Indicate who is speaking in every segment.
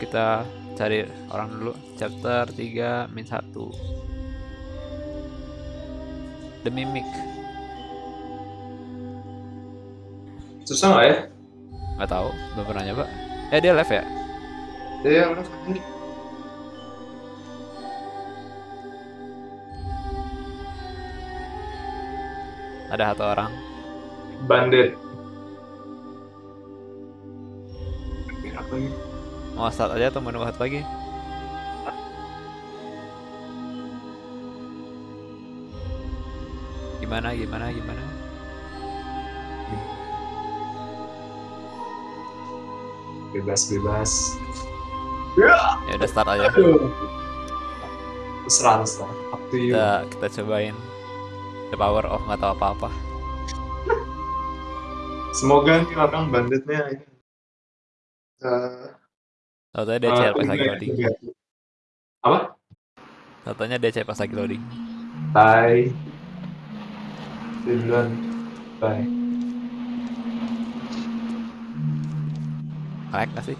Speaker 1: kita cari orang dulu. Chapter 3 min 1. The Mimic.
Speaker 2: Susah nggak ya?
Speaker 1: Nggak tahu, belum pernah nyoba. Eh dia live ya?
Speaker 2: Iya, udah.
Speaker 1: Ada satu orang.
Speaker 2: Bandit.
Speaker 1: Mau start aja atau mau nunggu satu lagi? Gimana, gimana, gimana?
Speaker 2: Bebas, bebas. Ya,
Speaker 1: udah start aja.
Speaker 2: Terserah, terserah. Up to you.
Speaker 1: Kita, kita cobain the power of nggak tahu apa-apa.
Speaker 2: Semoga nih orang banditnya ini. Eh,
Speaker 1: Tahu-tahu dia
Speaker 2: eh,
Speaker 1: chat pas lagi
Speaker 2: enggak,
Speaker 1: loading.
Speaker 2: enggak. Apa?
Speaker 1: Dia chat pas lagi loading.
Speaker 2: Bye. Duluan. Bye.
Speaker 1: Lag nggak sih?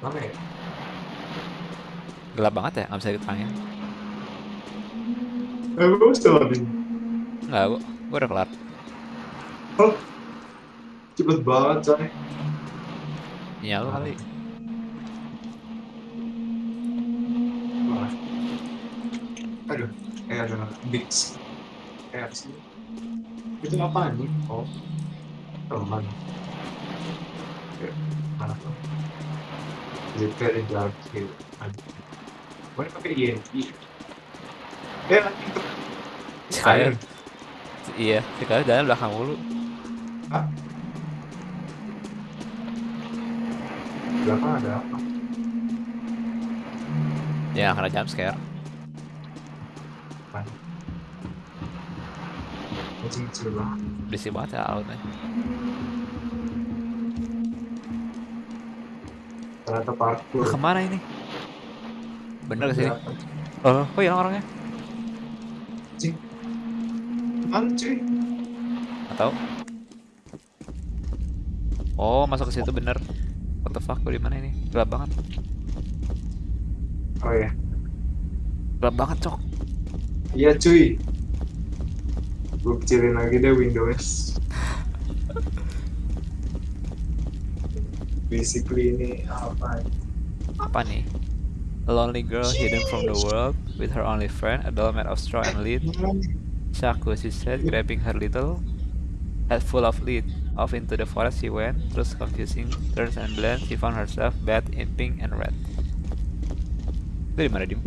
Speaker 2: Mana ya?
Speaker 1: Gelap banget ya, nggak bisa diterangin.
Speaker 2: Eh, gue still loading.
Speaker 1: Nggak, gua, gua udah kelar.
Speaker 2: Oh, cepet banget coy.
Speaker 1: Iya lu kali.
Speaker 2: Wah. Aduh, eh ada Bix. Eh apa sih? Itu apa nih? Oh, teman. Oke, mana tuh? Jika di dark hill. Boleh pakai INI. Eh, lagi tuh.
Speaker 1: Sekalian. Iya, sekali jalan belakang mulu.
Speaker 2: Hah? Belakang ada apa?
Speaker 1: Ya, karena jump scare.
Speaker 2: Kecil-kecil banget.
Speaker 1: Berisik banget ya outnya.
Speaker 2: Ternyata parkour.
Speaker 1: Ke mana ini? Bener ke sini?
Speaker 2: Berapa?
Speaker 1: Oh, kok hilang orangnya?
Speaker 2: Mana cuy?
Speaker 1: Atau? Oh, masuk ke situ bener. What the fuck, gua di mana ini? Gelap banget.
Speaker 2: Oh ya.
Speaker 1: Gelap banget, cok.
Speaker 2: Iya cuy. Gue kecilin lagi deh Windows. Basically ini apa?
Speaker 1: Apa nih? A lonely girl hidden from the world with her only friend, a doll made of straw and lead. Shaku, she said, grabbing her little head full of lead. Off into the forest she went, through confusing turns and blends, she found herself bathed in pink and red. Itu di mana, Dim?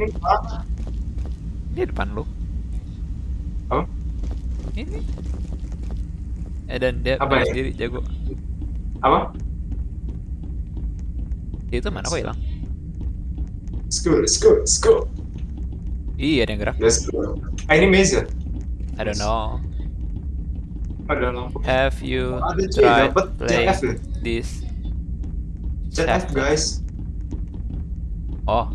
Speaker 2: Ini
Speaker 1: depan lu.
Speaker 2: Oh?
Speaker 1: Ini. Eh dan dia
Speaker 2: Apa ya?
Speaker 1: sendiri jago.
Speaker 2: Apa?
Speaker 1: Itu mana kok hilang?
Speaker 2: Go, let's go.
Speaker 1: Iya, ada yang gerak.
Speaker 2: Let's go. Ah ini maze ya?
Speaker 1: I don't know.
Speaker 2: Ada lampu.
Speaker 1: Have you
Speaker 2: Ada
Speaker 1: tried
Speaker 2: dapet
Speaker 1: play
Speaker 2: CF deh.
Speaker 1: this?
Speaker 2: ZF guys.
Speaker 1: Oh,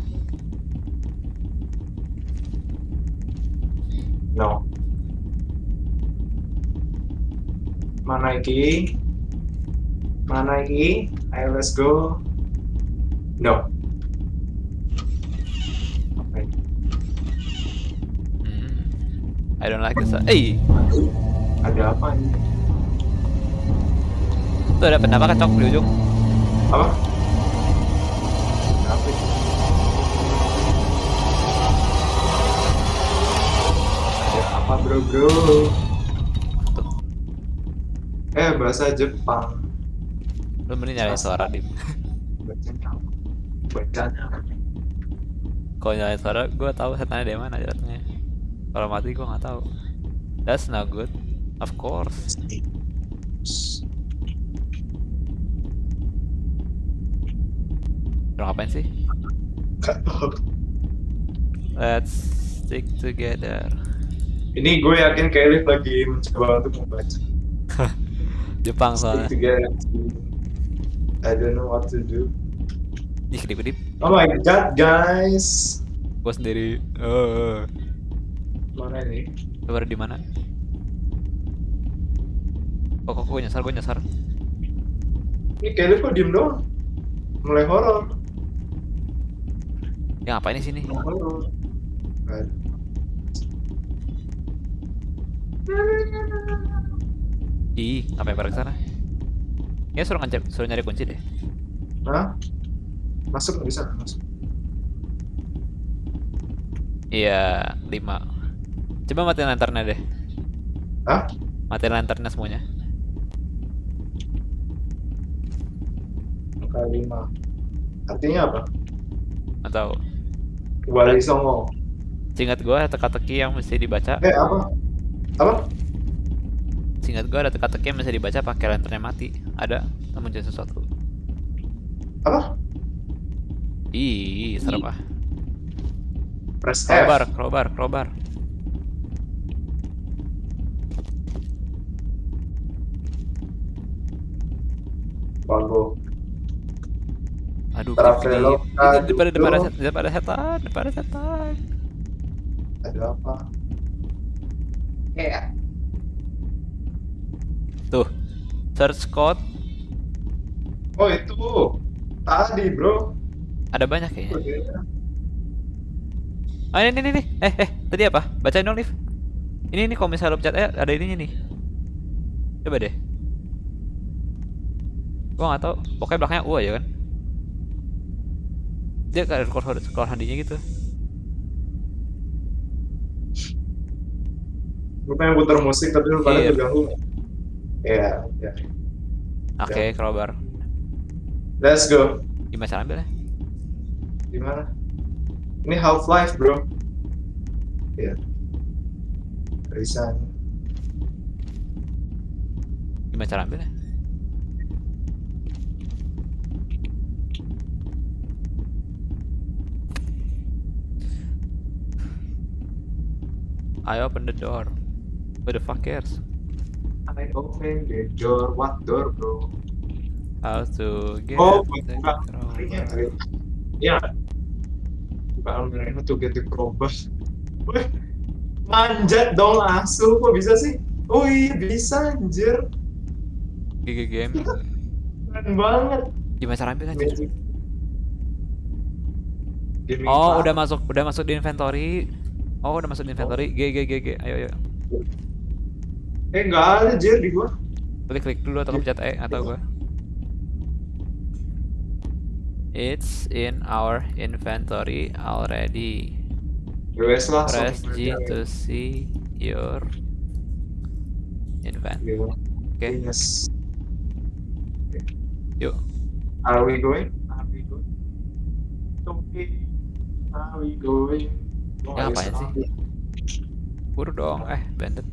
Speaker 2: No. Mana iki? Mana iki? Ayo let's go. No.
Speaker 1: Hmm. I don't like this. Eh,
Speaker 2: Ada apa ini?
Speaker 1: tuh ada penampakan cok di ujung.
Speaker 2: Apa? Apa ini? Ada apa bro bro? Eh bahasa Jepang.
Speaker 1: Lu mending nyalain suara dim.
Speaker 2: Bacanya apa? Bacanya?
Speaker 1: Kalau nyalain suara, gue tahu setannya dari mana jatuhnya. Kalau mati gue nggak tahu. That's not good. Of course. Lu ngapain sih? Let's stick together.
Speaker 2: Ini gue yakin Kelly lagi mencoba untuk membaca.
Speaker 1: Jepang soalnya.
Speaker 2: I don't know what to do.
Speaker 1: Ih, kedip-kedip.
Speaker 2: Oh my god, guys.
Speaker 1: Gue sendiri. Eh,
Speaker 2: Mana ini?
Speaker 1: lu baru di mana? Oh, kok gue nyasar, gue nyasar.
Speaker 2: Ini Kelly kok diem doang? mulai horor.
Speaker 1: Ya ngapain di sini?
Speaker 2: Horor.
Speaker 1: Ih, ngapain pada ke sana? Ya suruh ngajar, suruh nyari kunci deh.
Speaker 2: Hah? Masuk nggak bisa masuk.
Speaker 1: Iya, lima. Coba matiin lanternnya deh.
Speaker 2: Hah?
Speaker 1: Matiin lanternnya semuanya.
Speaker 2: Angka lima. Artinya apa?
Speaker 1: Atau
Speaker 2: Wali Songo.
Speaker 1: singkat gue ada teka-teki yang mesti dibaca.
Speaker 2: Eh apa? Apa?
Speaker 1: Singkat gue ada teka-teki yang mesti dibaca pakai lanternnya mati. Ada, namun jadi sesuatu.
Speaker 2: Apa?
Speaker 1: Ih, serem ah.
Speaker 2: Press F.
Speaker 1: Crowbar, crowbar, crowbar.
Speaker 2: Bago.
Speaker 1: Aduh, itu depan depan ada depan ada setan, depan ada setan.
Speaker 2: Ada apa? Eh.
Speaker 1: Tuh, search code
Speaker 2: Oh itu. Tadi bro.
Speaker 1: ada banyak kayaknya. Ah ini ini nih, eh eh tadi apa? Bacain dong Liv. Ini nih kalau misalnya lo pencet eh ada ininya nih. Coba deh. Gua nggak tahu. Pokoknya belakangnya U aja kan. Dia kayak skor skor handinya gitu.
Speaker 2: Gue pengen putar musik tapi lu pada
Speaker 1: Iya.
Speaker 2: Ya.
Speaker 1: Oke, crowbar.
Speaker 2: Let's go.
Speaker 1: Gimana cara ambilnya?
Speaker 2: Gimana? Ini Half Life bro. Iya. Resign.
Speaker 1: Gimana cara ambilnya? I open the door. Who the fuck cares?
Speaker 2: I open the door. What door bro?
Speaker 1: How to get
Speaker 2: Oh,
Speaker 1: the crowbar.
Speaker 2: Iya. Buka Almirano to get the crowbar. Wih, manjat dong asu kok bisa sih? Oh iya bisa anjir.
Speaker 1: GG game.
Speaker 2: Keren banget.
Speaker 1: Gimana cara? Cid?
Speaker 2: Magic. Gaming
Speaker 1: Oh,
Speaker 2: cloud.
Speaker 1: udah masuk, udah masuk di inventory. Oh, udah masuk di inventory. G G G G. Ayo ayo.
Speaker 2: Eh nggak ada jir di gua.
Speaker 1: Klik klik dulu atau pencet E atau gua. It's in our inventory already.
Speaker 2: Wes lah.
Speaker 1: Press G to see your invent.
Speaker 2: Gitu.
Speaker 1: Oke,
Speaker 2: Yes.
Speaker 1: yuk.
Speaker 2: Are we going? Are we going? Okay. Are we going? Gua
Speaker 1: Ya, ngapain sih? Buru dong. Eh, bandit.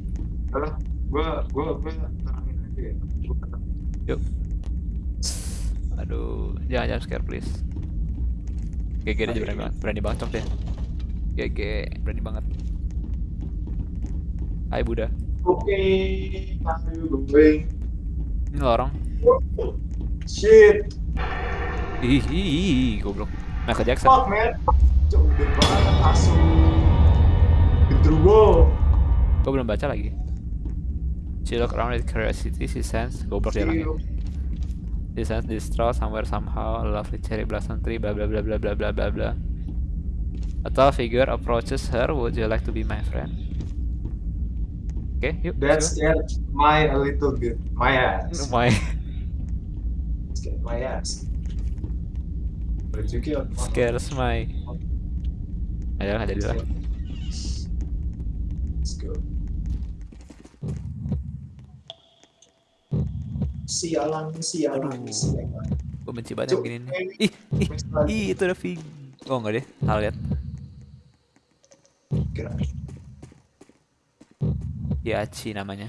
Speaker 2: Udah, gua gua gua terangin aja ya. Tenang.
Speaker 1: Yuk. Aduh, jangan jump scare please. GG dia berani banget, berani banget cok deh. GG, berani banget. Hai Buddha.
Speaker 2: Oke, are you going?
Speaker 1: Ini lorong.
Speaker 2: Shit,
Speaker 1: Ih, ih, ih, goblok. Michael Jackson.
Speaker 2: fuck man. Cok, gede banget asu. Gendruwo.
Speaker 1: Gue belum baca lagi. She looked around with curiosity. She sensed goblok dia lagi. She sensed this straw somewhere somehow. A lovely cherry blossom tree. bla bla bla bla bla bla bla bla. A tall figure approaches her. Would you like to be my friend? Oke, okay, yuk.
Speaker 2: That's yuk. My a little bit. My ass.
Speaker 1: My.
Speaker 2: Scared my ass. Scares you Ayo,
Speaker 1: Scares my. Adalah.
Speaker 2: Let's go. Sialan, sialan,
Speaker 1: Aduh.
Speaker 2: sialan.
Speaker 1: Gue benci banget yang
Speaker 2: Cuk,
Speaker 1: begini nih. Ih, ih, ih, itu ada fig. Oh enggak deh, salah lihat.
Speaker 2: Kira.
Speaker 1: Yachi namanya.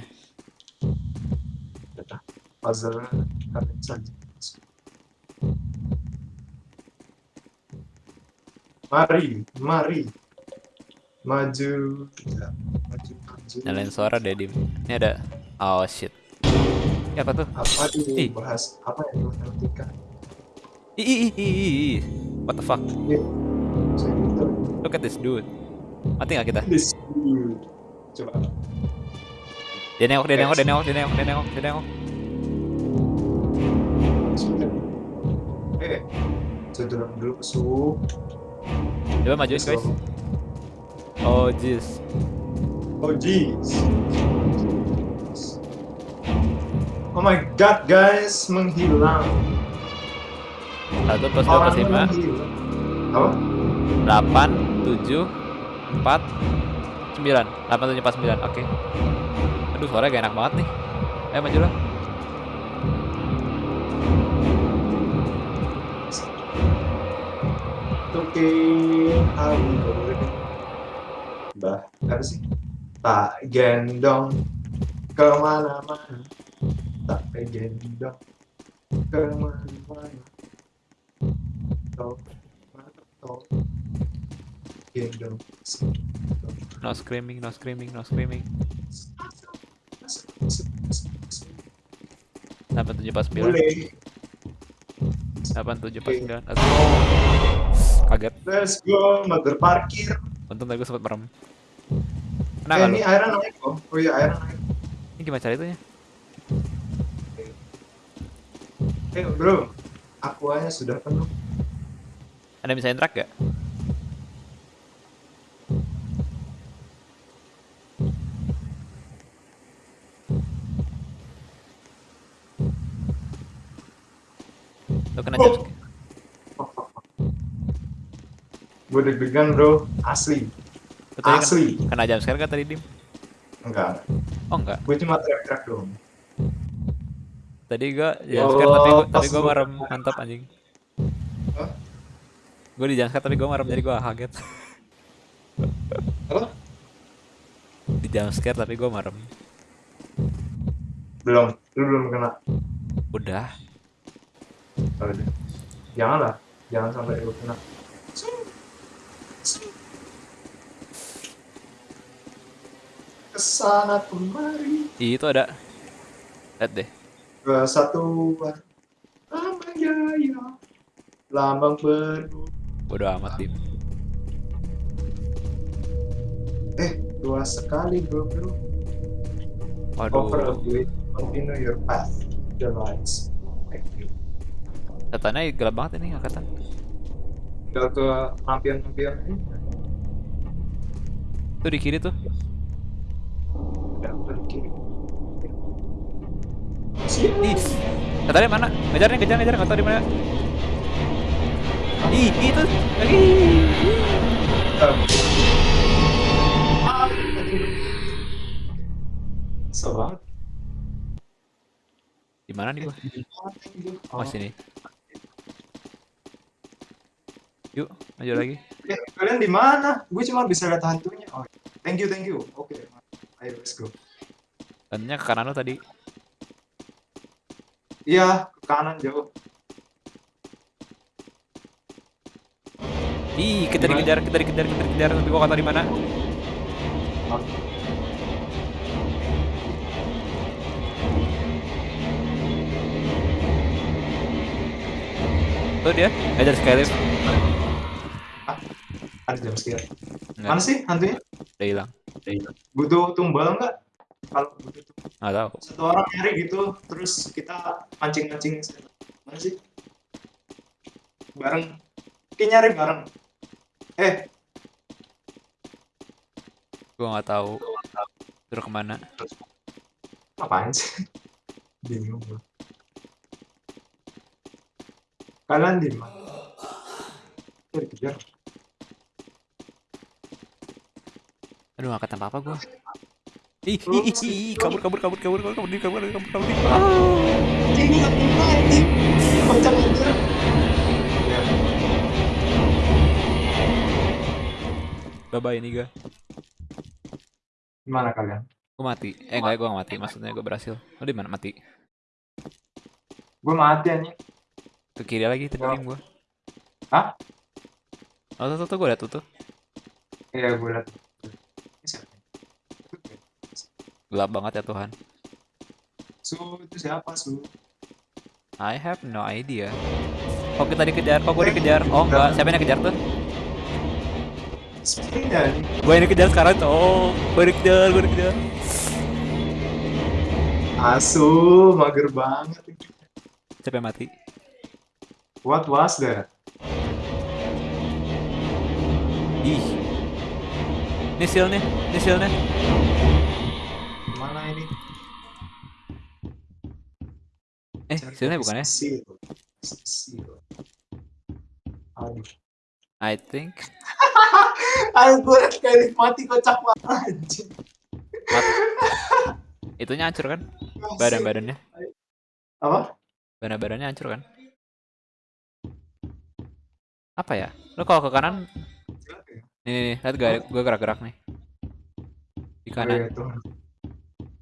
Speaker 2: Puzzle saja. Mari, mari. Maju. Ya, maju, maju.
Speaker 1: Nyalain suara deh dim. Ini ada. Oh shit. Ini apa tuh?
Speaker 2: Apa
Speaker 1: Ih.
Speaker 2: bahas? Apa yang lu nantikan?
Speaker 1: Ih, ih. What the fuck?
Speaker 2: Gitu.
Speaker 1: Look at this dude. Mati nggak kita?
Speaker 2: This dude. Coba.
Speaker 1: Dia nengok, dia nengok, dia nengok, dia nengok, dia nengok, dia nengok.
Speaker 2: Eh, Cedera dulu su.
Speaker 1: Coba majuin
Speaker 2: So,
Speaker 1: guys. Oh jeez.
Speaker 2: Oh jeez. Oh my god guys menghilang.
Speaker 1: Satu plus dua plus lima.
Speaker 2: Apa?
Speaker 1: Delapan, tujuh, empat, sembilan. Delapan, tujuh, empat, sembilan. Oke. Aduh suaranya gak enak banget nih. Ayo maju lah.
Speaker 2: Oke, aku Bah, apa sih? Tak gendong ke mana-mana. Tak ke mana-mana. Tau, gendong.
Speaker 1: No screaming, no screaming, no screaming. Delapan, tujuh, empat, sembilan. Delapan, tujuh,
Speaker 2: Oke.
Speaker 1: sembilan. Let's go. Kaget.
Speaker 2: Let's go, mother parkir.
Speaker 1: Untung tadi gue sempet merem.
Speaker 2: Eh,
Speaker 1: Nah,
Speaker 2: ini airnya naik kok. Oh iya, airnya naik.
Speaker 1: ini gimana cara itunya?
Speaker 2: Eh, bro. Aquanya sudah penuh.
Speaker 1: Ada bisa interact gak? Lo kena
Speaker 2: Oh. Gue deg-degan, bro. Asli.
Speaker 1: Lo tadi kena-
Speaker 2: Asli.
Speaker 1: Kena jump scare gak tadi Dim?
Speaker 2: Enggak.
Speaker 1: Oh enggak.
Speaker 2: Gue cuma teriak-teriak doang.
Speaker 1: Tadi gua
Speaker 2: Ya
Speaker 1: jump scare tapi gua, tapi gua
Speaker 2: gua-
Speaker 1: merem. Mantap anjing.
Speaker 2: Hah?
Speaker 1: Gue di jump scare tapi gua merem jadi gua kaget.
Speaker 2: Apa?
Speaker 1: Di scare tapi gua merem.
Speaker 2: Belum. Lu belum kena.
Speaker 1: Udah.
Speaker 2: Oh, udah. Janganlah. Jangan sampai lu kena. Ke sana
Speaker 1: kemari. Itu ada. Lihat deh.
Speaker 2: Kesatuan. Lambang jaya. Lambang penuh.
Speaker 1: Bodo amat Dim.
Speaker 2: Eh, luas sekali bro bro. Over a
Speaker 1: Waduh.
Speaker 2: blade. Continue your path. The lights. Thank you.
Speaker 1: Setannya gelap banget ini angkatan.
Speaker 2: Tinggal ke lampion-lampion ini.
Speaker 1: Tuh di kiri tuh.
Speaker 2: Udah ke kiri.
Speaker 1: Ih, setannya mana? Ngejar nih, kejar, ngejar, nggak tahu di mana. Ih, itu. Ih.
Speaker 2: So banget.
Speaker 1: Di mana nih gua? Oh, sini. Yuk, maju lagi.
Speaker 2: Eh, kalian di mana? Gue cuma bisa lihat hantunya. Oh, thank you, thank you. Oke, ayo let's go.
Speaker 1: Tadinya ke kanan lo tadi.
Speaker 2: Iya, ke kanan jauh.
Speaker 1: Ih, kita dikejar, kita dikejar, kita dikejar. Tapi gua tahu di mana.
Speaker 2: Oke.
Speaker 1: Tuh dia, ngejar Skylift.
Speaker 2: Ada jam.
Speaker 1: Nggak,
Speaker 2: Mana sih hantunya?
Speaker 1: udah hilang.
Speaker 2: Butuh tumbal nggak? Kalau tumbal.
Speaker 1: Nggak tahu.
Speaker 2: satu orang nyari gitu, terus kita mancing-mancing. Mana sih? Bareng. Kita nyari bareng. Eh,
Speaker 1: Gua nggak tahu. Suruh ke mana?
Speaker 2: apaan sih? Bingung gua. Kalian di mana? Dikejar.
Speaker 1: Aduh, nggak kata apa-apa gua. Ih, ih, ih, ih, ih, kabur, kabur, kabur, kabur, kabur, kabur, kabur, kabur, kabur, kabur. Ah.
Speaker 2: Ini aja.
Speaker 1: Bye bye ini gua.
Speaker 2: Gimana kalian?
Speaker 1: Gua mati. Eh enggak, gua nggak mati. Maksudnya gua berhasil. Lo di mana mati?
Speaker 2: Gue mati anjing.
Speaker 1: Ke kiri lagi tadi
Speaker 2: Oh.
Speaker 1: tim gua.
Speaker 2: Hah?
Speaker 1: Oh, tuh, tuh, tuh, gua liat tuh, tuh.
Speaker 2: Iya, gue liat. Ini siapa?
Speaker 1: Gelap banget ya Tuhan.
Speaker 2: Su, itu siapa, Su?
Speaker 1: I have no idea. Oh, kita dikejar. Oh, gua dikejar. Oh, enggak. Siapa yang dikejar tuh?
Speaker 2: Sepertinya nih.
Speaker 1: Gua yang dikejar sekarang tuh. Oh, gua dikejar, gua dikejar.
Speaker 2: Asu, mager banget.
Speaker 1: Siapa yang mati?
Speaker 2: What was that?
Speaker 1: Ih. Ini seal nih, ini seal nih.
Speaker 2: Mana ini?
Speaker 1: Eh, sealnya bukan ya? I think
Speaker 2: gue kayak mati kocak banget anjing.
Speaker 1: itunya hancur kan? Badan-badannya.
Speaker 2: Apa?
Speaker 1: Badan-badannya hancur kan? Apa ya? Lo kalau ke kanan, nih, nih, nih lihat gak? Gue gerak-gerak nih. Di
Speaker 2: Oh,
Speaker 1: kanan.
Speaker 2: iya, Tuhan.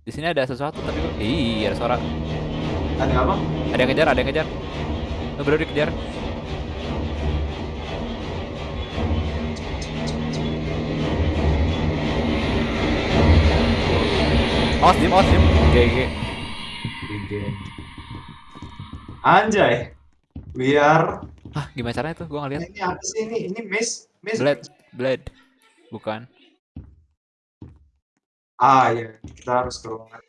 Speaker 1: Di sini ada sesuatu tapi gue, ih ada suara.
Speaker 2: Ada apa?
Speaker 1: Ada yang kejar, ada yang kejar. Lo baru dikejar. Awas dim, awas dim. GG.
Speaker 2: Begin. Anjay. We are
Speaker 1: Ah, gimana caranya tuh? Gue ngeliat.
Speaker 2: ini apa sih ini? Ini miss miss
Speaker 1: Blade, blade. Bukan.
Speaker 2: Ah ya, kita harus ke ruangan.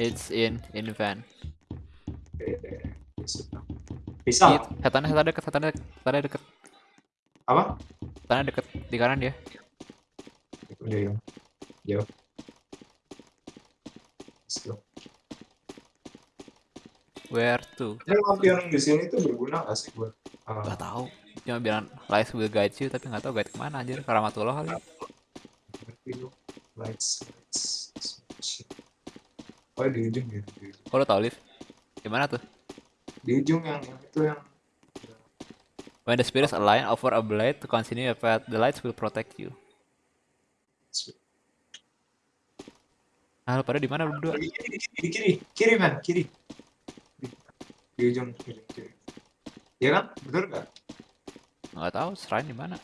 Speaker 1: It's in in van.
Speaker 2: Bisa?
Speaker 1: Iya, setannya setannya deket, setannya deket, setannya deket,
Speaker 2: Apa?
Speaker 1: setannya deket di kanan dia.
Speaker 2: Udah ya. Yo. Let's go.
Speaker 1: Where to?
Speaker 2: Ini lampion di sini tuh berguna gak sih buat? ah,
Speaker 1: Gak tahu. Cuma bilang lights will guide you, tapi nggak tahu guide ke mana anjir. Karamatullah kali.
Speaker 2: Lights, lights. Oh di ujung ya.
Speaker 1: Kok lo tau lift? Gimana tuh?
Speaker 2: Di ujung yang, itu yang
Speaker 1: When the spirits align over a blade to continue path, the lights will protect you. Nah, lo pada di mana berdua?
Speaker 2: di kiri, di kiri, di kiri, kiri man, kiri. Di, di ujung kiri, kiri. Iya kan? Betul gak?
Speaker 1: Nggak tahu, shrine di mana?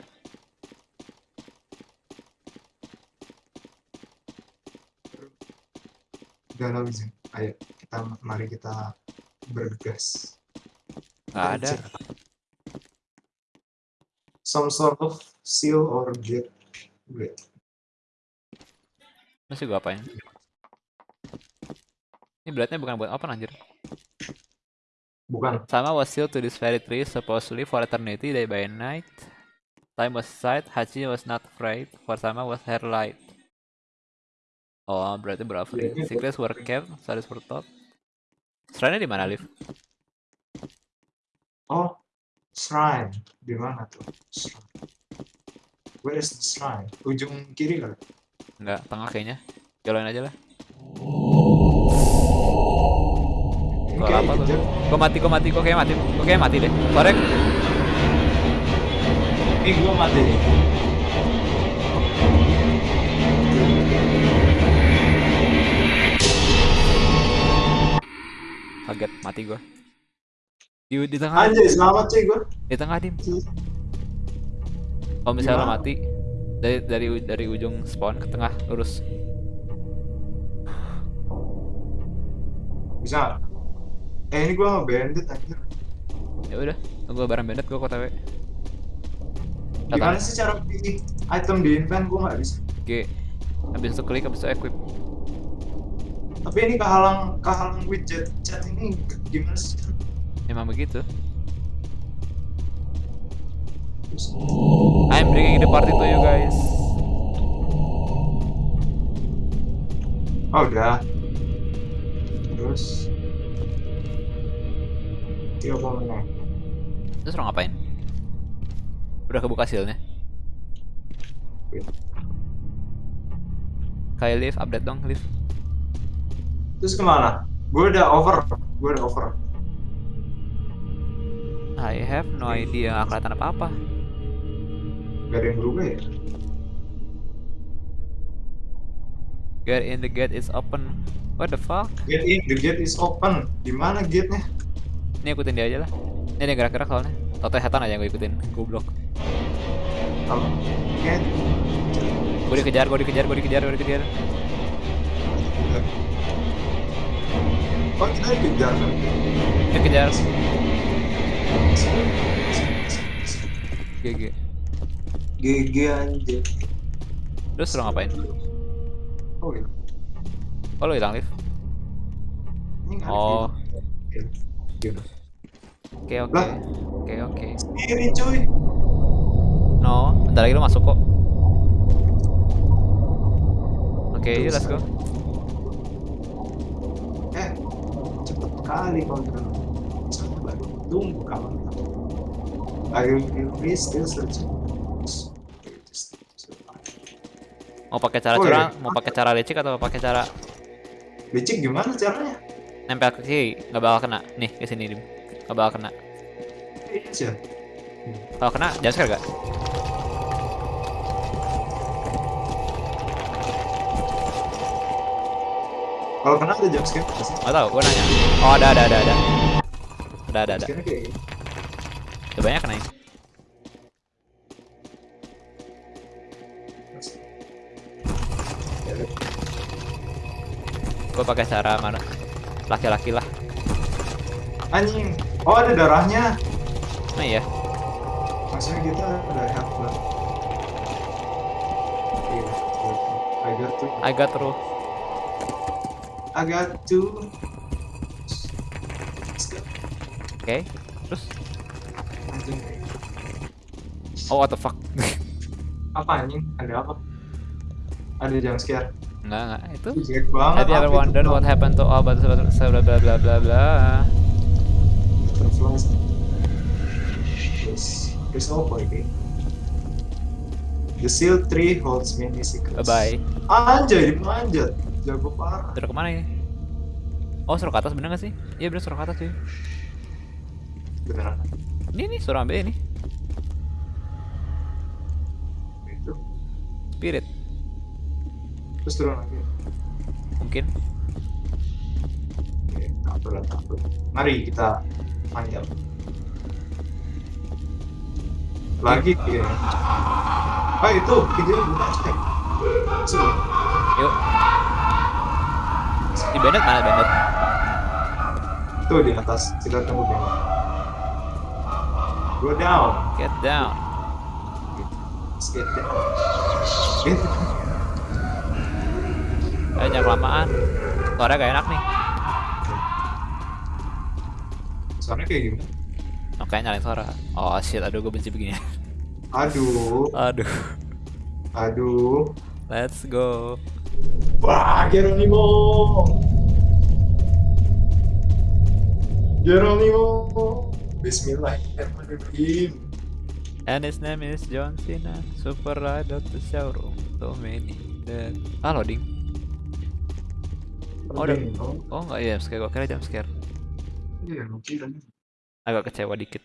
Speaker 2: Galau izin. Ayo, kita mari kita bergegas.
Speaker 1: Nggak ada.
Speaker 2: Some sort of seal or gate. Wait.
Speaker 1: Masih gua apain? Ini blade-nya bukan buat open anjir.
Speaker 2: Bukan.
Speaker 1: Sama was sealed to this very tree supposedly for eternity day by night. Time was sight, Hachi was not afraid, for Sama was her light. Oh, berarti
Speaker 2: iya.
Speaker 1: Secrets were kept, stories were told. Shrine di mana, Liv?
Speaker 2: Oh, shrine. Di mana tuh? Shrine. Where is the shrine? Ujung kiri kali?
Speaker 1: Enggak, tengah kayaknya. Jalanin aja lah. Gua
Speaker 2: kayak
Speaker 1: apa tuh? Gua mati, gua mati, gua kayak mati. Gua kayak mati deh. Korek.
Speaker 2: Ini gua mati nih.
Speaker 1: Kaget, mati gua. Di, di tengah,
Speaker 2: Anjay, selamat cuy gua.
Speaker 1: di tengah dim. Kalau misalnya
Speaker 2: Gimana?
Speaker 1: mati dari dari dari ujung spawn ke tengah lurus.
Speaker 2: Bisa. Eh ini gua bandit anjir.
Speaker 1: Ya udah, tunggu barang bandit gua kota W.
Speaker 2: Gimana sih cara pilih item di invent gua nggak bisa.
Speaker 1: G. Habis itu klik, habis itu equip.
Speaker 2: Tapi ini kehalang kehalang widget chat ini gimana sih?
Speaker 1: Emang begitu. I'm bringing the party to you guys.
Speaker 2: Oh udah. Terus. Iya apa menang?
Speaker 1: Terus lo ngapain? Udah kebuka sealnya. Kayak live, update dong, live.
Speaker 2: Terus ke mana? Gue udah over. Gue udah over.
Speaker 1: I have no idea, nggak kelihatan apa-apa.
Speaker 2: Gak ada yang berubah ya?
Speaker 1: Get in the gate is open. What the fuck?
Speaker 2: Get in, the gate is open. Di mana gate-nya?
Speaker 1: Ini ikutin dia aja lah. Ini yang gerak-gerak soalnya. Toto setan aja yang gue ikutin. Goblok.
Speaker 2: Kalau gate.
Speaker 1: Gue dikejar, gue dikejar, gue dikejar, gue dikejar.
Speaker 2: Oh kita dikejar kan?
Speaker 1: Dikejar. GG.
Speaker 2: GG anjir.
Speaker 1: Terus lo ngapain?
Speaker 2: Oh gitu.
Speaker 1: Oh lo hilang
Speaker 2: ada
Speaker 1: Oh, oke oke. Oke oke.
Speaker 2: Sendiri cuy.
Speaker 1: No, Bentar lagi lu masuk kok. Oke, yuk let's go.
Speaker 2: Eh, cepet kali kau udah. Sabar, tunggu kawan. I will be still searching.
Speaker 1: Mau pakai cara
Speaker 2: Oh,
Speaker 1: curang,
Speaker 2: iya.
Speaker 1: mau pakai cara licik atau pakai cara
Speaker 2: Licik gimana caranya?
Speaker 1: nempel ke kiri? Nggak bakal kena. Nih, ke sini. Nggak bakal kena.
Speaker 2: Iya.
Speaker 1: Kalau kena, jangan sekali gak?
Speaker 2: Kalau kena ada jump scare nggak sih?
Speaker 1: Nggak tahu, gue nanya. Oh ada ada ada ada. Ada ada ada. Udah banyak kena.
Speaker 2: Ya,
Speaker 1: Gue pakai cara mana? Laki-laki lah.
Speaker 2: Anjing. Oh ada darahnya.
Speaker 1: Nah iya.
Speaker 2: Maksudnya kita ada health blood. Iya. I got to.
Speaker 1: I got through.
Speaker 2: I got to. Let's go.
Speaker 1: Oke. Terus? Oh what the fuck?
Speaker 2: Apa anjing? Ada apa? Ada jump scare.
Speaker 1: Enggak enggak. Itu.
Speaker 2: Jelek banget.
Speaker 1: Have you ever wondered what happened to all but blah blah blah blah blah blah?
Speaker 2: Terus, terus apa ini? The seal tree holds many secrets.
Speaker 1: Bye bye.
Speaker 2: Anjay, dipanjat. Jago parah.
Speaker 1: Suruh ke mana ini? Oh suruh ke atas bener gak sih? Iya bener suruh ke atas cuy.
Speaker 2: Beneran.
Speaker 1: Ini nih suruh ambil ini.
Speaker 2: Itu.
Speaker 1: Spirit.
Speaker 2: Terus turun lagi.
Speaker 1: Mungkin.
Speaker 2: Oke, kabel lah, kabel. Mari kita panjat. Lagi ya. Ah itu, videonya buka cek. Sudah.
Speaker 1: Yuk. Di Bandit mana Bandit?
Speaker 2: Tuh di atas, kita tunggu dulu. Go down.
Speaker 1: Get down.
Speaker 2: Get down. Get down.
Speaker 1: Ayo jangan kelamaan. Suaranya gak enak nih.
Speaker 2: Soalnya kayak gimana?
Speaker 1: Oke nyalain suara. Oh shit, aduh gue benci begini.
Speaker 2: Aduh,
Speaker 1: aduh.
Speaker 2: aduh.
Speaker 1: Let's go.
Speaker 2: Wah, Geronimo. Geronimo. Bismillahirrahmanirrahim.
Speaker 1: And his name is John Cena. Super ride of the showroom. So many. That... Ah loading. Oh, udah. Oh nggak iya jump scare. Gue kira jump scare.
Speaker 2: Iya, mungkin.
Speaker 1: Agak kecewa dikit.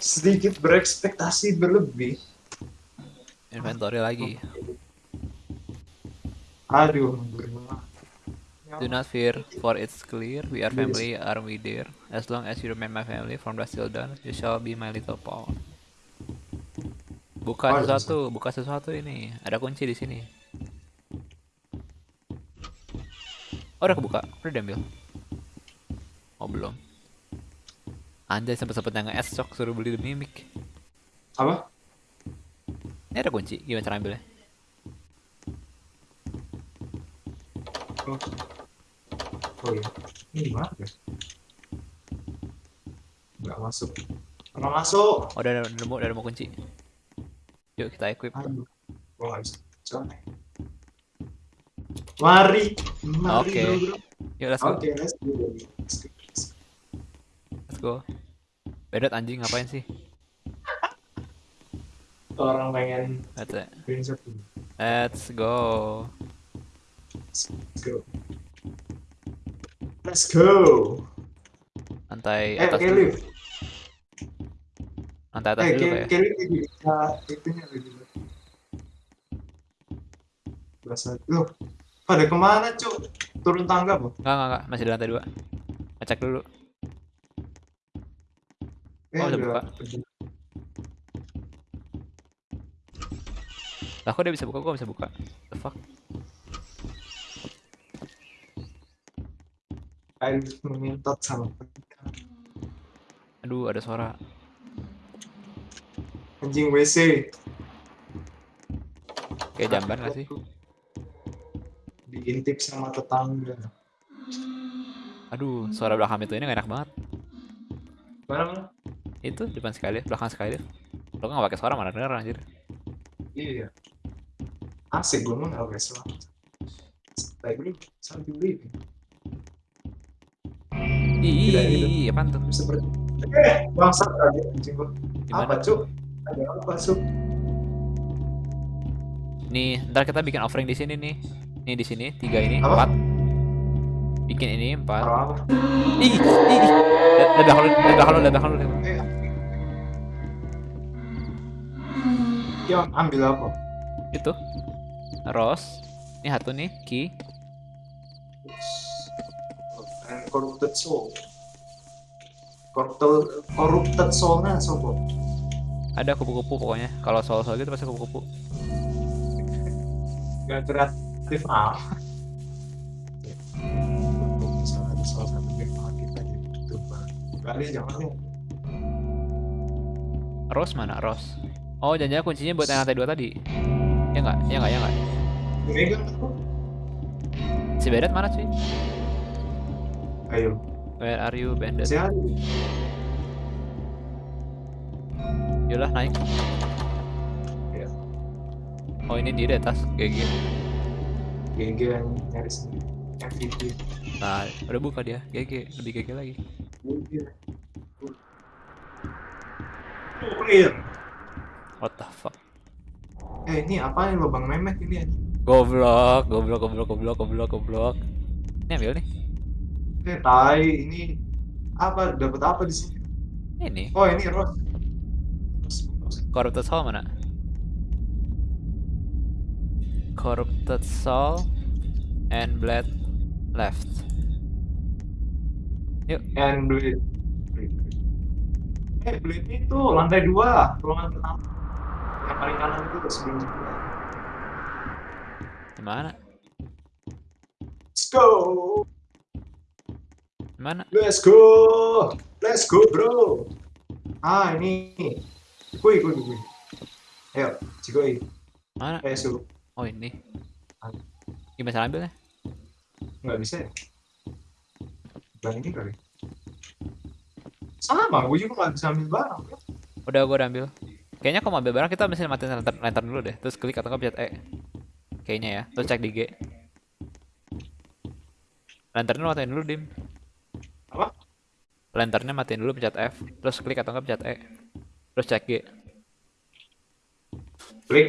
Speaker 2: Sedikit berekspektasi berlebih.
Speaker 1: Inventory lagi.
Speaker 2: Aduh.
Speaker 1: Do not fear, for it's clear we are family, are we dear? As long as you remain my family from dusk till dawn, you shall be my little pawn. Buka
Speaker 2: Oh,
Speaker 1: sesuatu, buka sesuatu ini. Ada kunci di sini. Oh, udah kebuka, udah diambil. Oh belum. Anjay sempet sempetnya nge sok suruh beli demi mic.
Speaker 2: Apa?
Speaker 1: Ini ada kunci, gimana cara ambilnya?
Speaker 2: Oh, oh iya. Ini gimana ya? Nggak masuk. Nggak masuk.
Speaker 1: Oh udah, udah nemu, udah nemu kunci. Yuk kita equip.
Speaker 2: Aduh. Gua nggak bisa. Coba. Mari. Mari,
Speaker 1: Oke.
Speaker 2: bro, bro.
Speaker 1: Yuk let's go.
Speaker 2: Oke, let's go. Let's go. Let's go.
Speaker 1: Let's go. Bedot anjing ngapain sih?
Speaker 2: Orang pengen
Speaker 1: let's go.
Speaker 2: Let's go. Let's go.
Speaker 1: Lantai
Speaker 2: Eh,
Speaker 1: atas
Speaker 2: Kelly.
Speaker 1: dulu. Lantai atas
Speaker 2: Eh,
Speaker 1: dulu kayak.
Speaker 2: Kelly lagi bisa itunya lagi. Berasa. Loh, pada ke mana, Cuk? Turun tangga, Bu?
Speaker 1: Enggak, enggak, enggak. Masih di lantai dua. Ngecek dulu.
Speaker 2: Eh,
Speaker 1: Oh, udah buka. Lah kok dia bisa buka, gua bisa buka. The fuck?
Speaker 2: Air mengentot sama
Speaker 1: Aduh, ada suara.
Speaker 2: anjing WC.
Speaker 1: Kayak jamban gak sih?
Speaker 2: Diintip sama tetangga.
Speaker 1: Aduh, suara belakang itu ini gak enak banget.
Speaker 2: Mana mana?
Speaker 1: Itu depan sekali, belakang sekali. Lo gak pakai suara mana denger anjir.
Speaker 2: Iya. Asik gue mah nggak pakai suara. Baik dulu, sambil beli.
Speaker 1: Ih,
Speaker 2: tidak.
Speaker 1: ih, apaan tuh?
Speaker 2: Seperti. Eh, bangsat aja anjing gua. Apa cuk? Ada apa cuk?
Speaker 1: Nih, ntar kita bikin offering di sini nih. Nih di sini tiga ini
Speaker 2: Apa?
Speaker 1: empat. Bikin ini empat.
Speaker 2: Apa?
Speaker 1: Ih, ih, ih. Belakang lu, belakang lu, belakang lu. lu.
Speaker 2: Eh. Ambil apa?
Speaker 1: Itu. Rose. Ini satu nih, key.
Speaker 2: And corrupted soul. Corrupted, corrupted soulnya sopo?
Speaker 1: Ada kupu-kupu pokoknya. Kalau soal-soal gitu pasti kupu-kupu.
Speaker 2: Gak kreatif ah. Misalnya ada salah satu game kita Bang. Kali jangan nih.
Speaker 1: Rose mana? Rose. Oh, jangan kuncinya buat yang lantai dua tadi. Ya enggak? Ya enggak? Ya enggak?
Speaker 2: Aku.
Speaker 1: Si Bandit mana sih?
Speaker 2: Ayo,
Speaker 1: Where are you, Bandit?
Speaker 2: sehat.
Speaker 1: Yolah naik.
Speaker 2: Ya.
Speaker 1: Oh ini dia di atas GG.
Speaker 2: GG yang nyari sendiri. MVP.
Speaker 1: Nah udah buka dia GG lebih GG lagi.
Speaker 2: GG. Oh, clear.
Speaker 1: What the fuck?
Speaker 2: Eh ini apa nih lubang memek ini?
Speaker 1: Goblok, goblok, goblok, goblok, goblok, goblok. Ini ambil nih.
Speaker 2: Eh tai ini apa dapat apa di sini?
Speaker 1: Ini
Speaker 2: Oh ini rose. Rose.
Speaker 1: corrupted soul mana? Corrupted soul and blade left.
Speaker 2: And blade. Blade. Eh blade itu lantai dua, ruangan pertama. Yang paling kanan itu sebelum jendela.
Speaker 1: Gimana?
Speaker 2: Let's go,
Speaker 1: Gimana?
Speaker 2: let's go, let's go bro. Ah ini, kui kui kui. Ayo, cikoi.
Speaker 1: Mana?
Speaker 2: Eh suruh.
Speaker 1: Oh ini. Gimana cara ambilnya?
Speaker 2: Nggak bisa ya? Bukan ini kali. Sama, gue juga nggak bisa ambil barang. bro.
Speaker 1: Udah gua udah ambil. Kayaknya kalau mau ambil barang kita mesti matiin lantern, lantern dulu deh. Terus klik atau nggak pencet E. Kayaknya ya. Terus cek di G. Lanternnya matiin dulu dim.
Speaker 2: Apa?
Speaker 1: Lanternnya matiin dulu pencet F. Terus klik atau nggak pencet E. Terus cek G.
Speaker 2: Klik,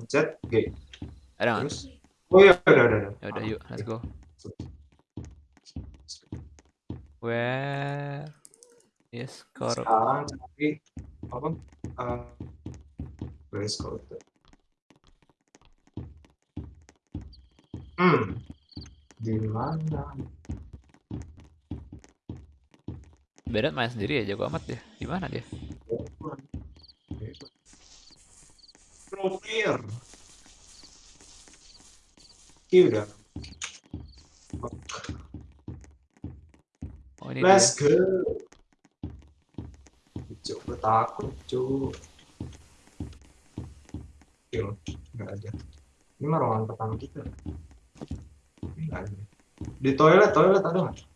Speaker 2: pencet, G.
Speaker 1: Ada nggak?
Speaker 2: Terus, oh iya, udah, udah, udah.
Speaker 1: Ya udah yuk, let's go. Where is corrupt?
Speaker 2: Sekarang cari apa? Uh, where is corrupted? Hmm, di mana?
Speaker 1: Berat main sendiri ya, jago amat dia. Di mana dia?
Speaker 2: Pro player. Oke udah.
Speaker 1: Oh ini
Speaker 2: Let's
Speaker 1: dia.
Speaker 2: go. Gue takut, cuk. Yo, nggak ada. Ini mah ruangan pertama kita. Ini nggak ada. Di toilet, toilet ada nggak?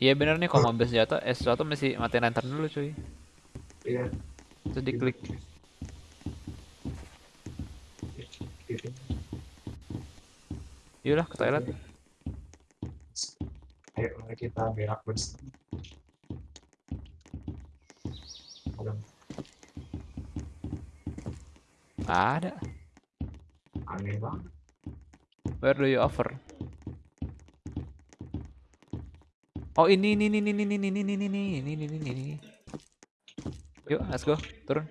Speaker 1: Iya bener nih kalau mobil senjata, eh sesuatu mesti matiin lantern dulu cuy.
Speaker 2: Iya.
Speaker 1: Terus diklik. Yaudah ke toilet.
Speaker 2: Ayo, mari kita berak bersama. Ada. aneh banget.
Speaker 1: Where do you offer? Oh ini ini ini ini ini ini ini ini ini ini ini ini ini. Yuk, let's go. Turun.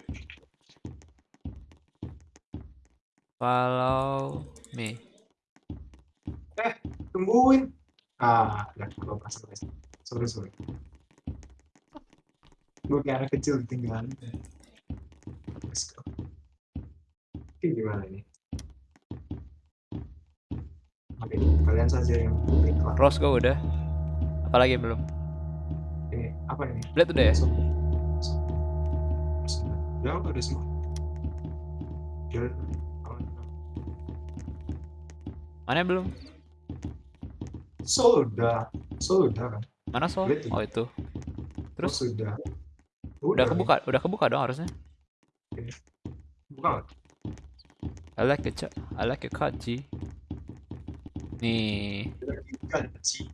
Speaker 1: Follow me.
Speaker 2: Tungguin. Ah, ya, gue guys. Sorry, sorry. Gue kayak anak kecil ketinggalan. Let's go. Oke, gimana ini? Oke, kalian saja yang iklan.
Speaker 1: Rose go udah apalagi belum.
Speaker 2: Eh, apa ini?
Speaker 1: Blade udah ya.
Speaker 2: Udah apa udah semua?
Speaker 1: Mana belum?
Speaker 2: Sudah. Sudah kan?
Speaker 1: Mana
Speaker 2: soal
Speaker 1: oh itu.
Speaker 2: Terus?
Speaker 1: Oh,
Speaker 2: sudah.
Speaker 1: Udah, udah. kebuka udah kebuka dong harusnya.
Speaker 2: Buka
Speaker 1: I like a I like your cut, G. nih.
Speaker 2: Kaji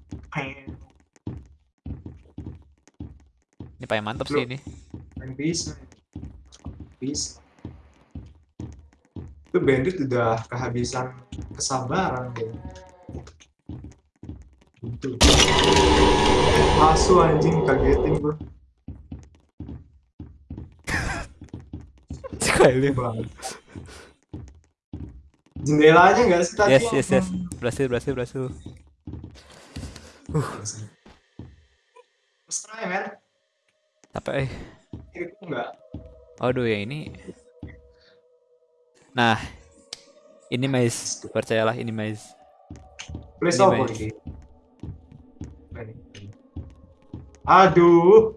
Speaker 1: ini paling mantep sih ini.
Speaker 2: main bisa. Bisa. Itu bandit udah kehabisan kesabaran deh. Itu. Asu anjing kagetin gue
Speaker 1: Sekali.
Speaker 2: banget. Jendelanya nggak sih tadi?
Speaker 1: Yes, yes, yes. Berhasil, berhasil, berhasil.
Speaker 2: Terus try, men.
Speaker 1: Capek. eh.
Speaker 2: Itu nggak.
Speaker 1: Aduh, yang ini. Nah, ini mais. Percayalah ini mais.
Speaker 2: Please
Speaker 1: Ini,
Speaker 2: ini. Aduh.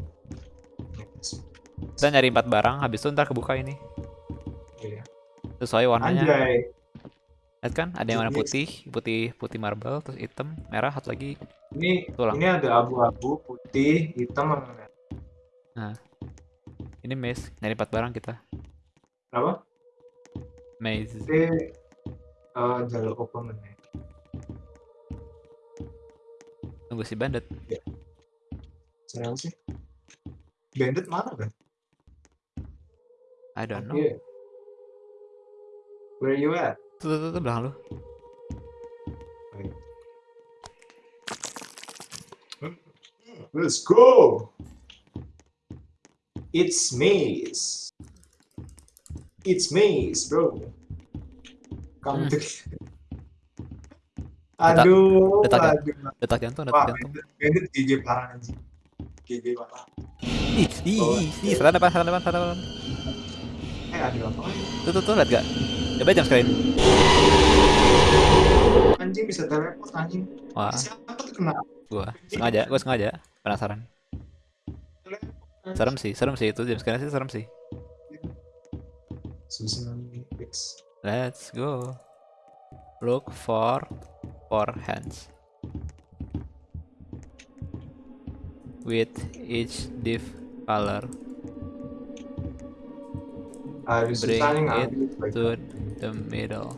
Speaker 1: Kita nyari empat barang, habis itu ntar kebuka ini.
Speaker 2: Iya.
Speaker 1: Sesuai warnanya.
Speaker 2: Anjay.
Speaker 1: Lihat kan, ada yang warna putih, putih putih marble, terus hitam, merah, satu lagi.
Speaker 2: Ini
Speaker 1: Tulang.
Speaker 2: ini ada abu-abu, putih, hitam, sama merah.
Speaker 1: Ini maze, nyari empat barang kita.
Speaker 2: Apa?
Speaker 1: Maze.
Speaker 2: Ini eh, jalur open ya.
Speaker 1: Tunggu si bandit.
Speaker 2: Siapa sih? Bandit mana kan?
Speaker 1: I don't know.
Speaker 2: Oke. Where you at?
Speaker 1: Tuh, tuh, tuh, tuh, belakang lu.
Speaker 2: Let's go. It's maze. It's maze, bro. Come
Speaker 1: Hmm.
Speaker 2: to.
Speaker 1: Detak-
Speaker 2: Aduh,
Speaker 1: detak
Speaker 2: aduh.
Speaker 1: Detak jantung, detak
Speaker 2: Wah,
Speaker 1: jantung.
Speaker 2: bandit, bandit GG parah anjing. GG parah.
Speaker 1: Ih, ih,
Speaker 2: Oh.
Speaker 1: ih, ih, setan depan, setan depan, setan depan.
Speaker 2: Eh, ada apa?
Speaker 1: Tuh, tuh, tuh, lihat gak? Coba jam screen.
Speaker 2: Anjing bisa teleport anjing.
Speaker 1: Wah,
Speaker 2: Siapa tuh kena?
Speaker 1: gua sengaja, gua sengaja. Penasaran. Serem sih, serem sih itu jam screen sih serem sih. Let's go. Look for four hands. With each div color
Speaker 2: Harus
Speaker 1: Bring it to the middle.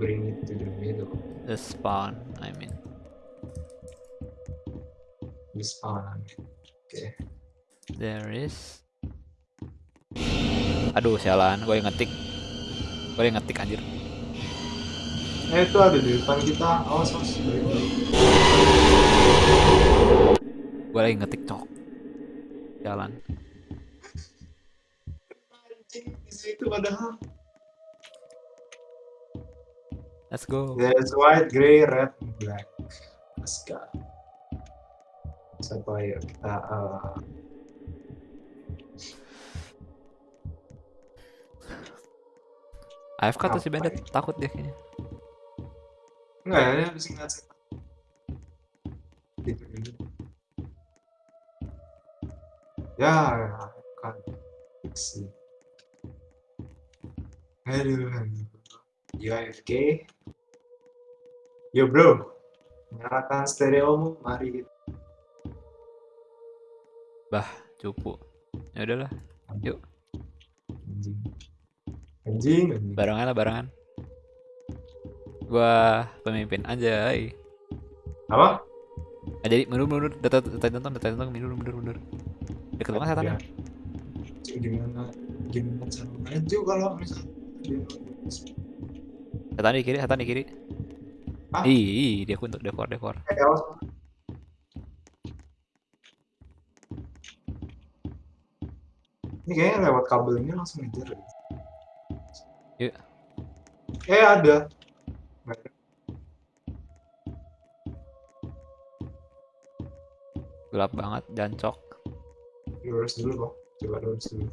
Speaker 2: Bring it to the middle.
Speaker 1: The spawn, I mean.
Speaker 2: Di spawn. Oke.
Speaker 1: There is. Aduh, sialan, gue yang ngetik. Gue yang ngetik anjir.
Speaker 2: Eh itu ada di depan kita. Awas awas.
Speaker 1: Gue lagi ngetik cok. Jalan.
Speaker 2: Anjing di situ padahal.
Speaker 1: Let's go.
Speaker 2: There's white, gray, red, black. Let's go. Siapa ya kita eh,
Speaker 1: AFK tuh si bandit
Speaker 2: ya?
Speaker 1: takut dia kayaknya.
Speaker 2: enggak ya dia ingat setan. Gitu dulu. Ya, kan. Fiksi. Aduh, aduh. Yo AFK. Yo bro, nyalakan stereomu, mari kita.
Speaker 1: Cupu. Ya udahlah,
Speaker 2: Anjing. Anjing, anjing.
Speaker 1: barengan lah barengan. Gua pemimpin aja.
Speaker 2: Apa?
Speaker 1: Nah, jadi mundur mundur data data tonton data tonton mundur mundur mundur. Deket banget setannya.
Speaker 2: Ya. Cik, Gimana gimana cara maju kalau misalnya
Speaker 1: Setan di kiri, setan di kiri.
Speaker 2: Hah?
Speaker 1: Ih, dia untuk dekor dekor.
Speaker 2: Eh, Ini kayaknya lewat kabel ini langsung ngejar. ya.
Speaker 1: Iya.
Speaker 2: Eh ada.
Speaker 1: Gelap banget, jancok.
Speaker 2: Lurus dulu kok. Coba lurus dulu.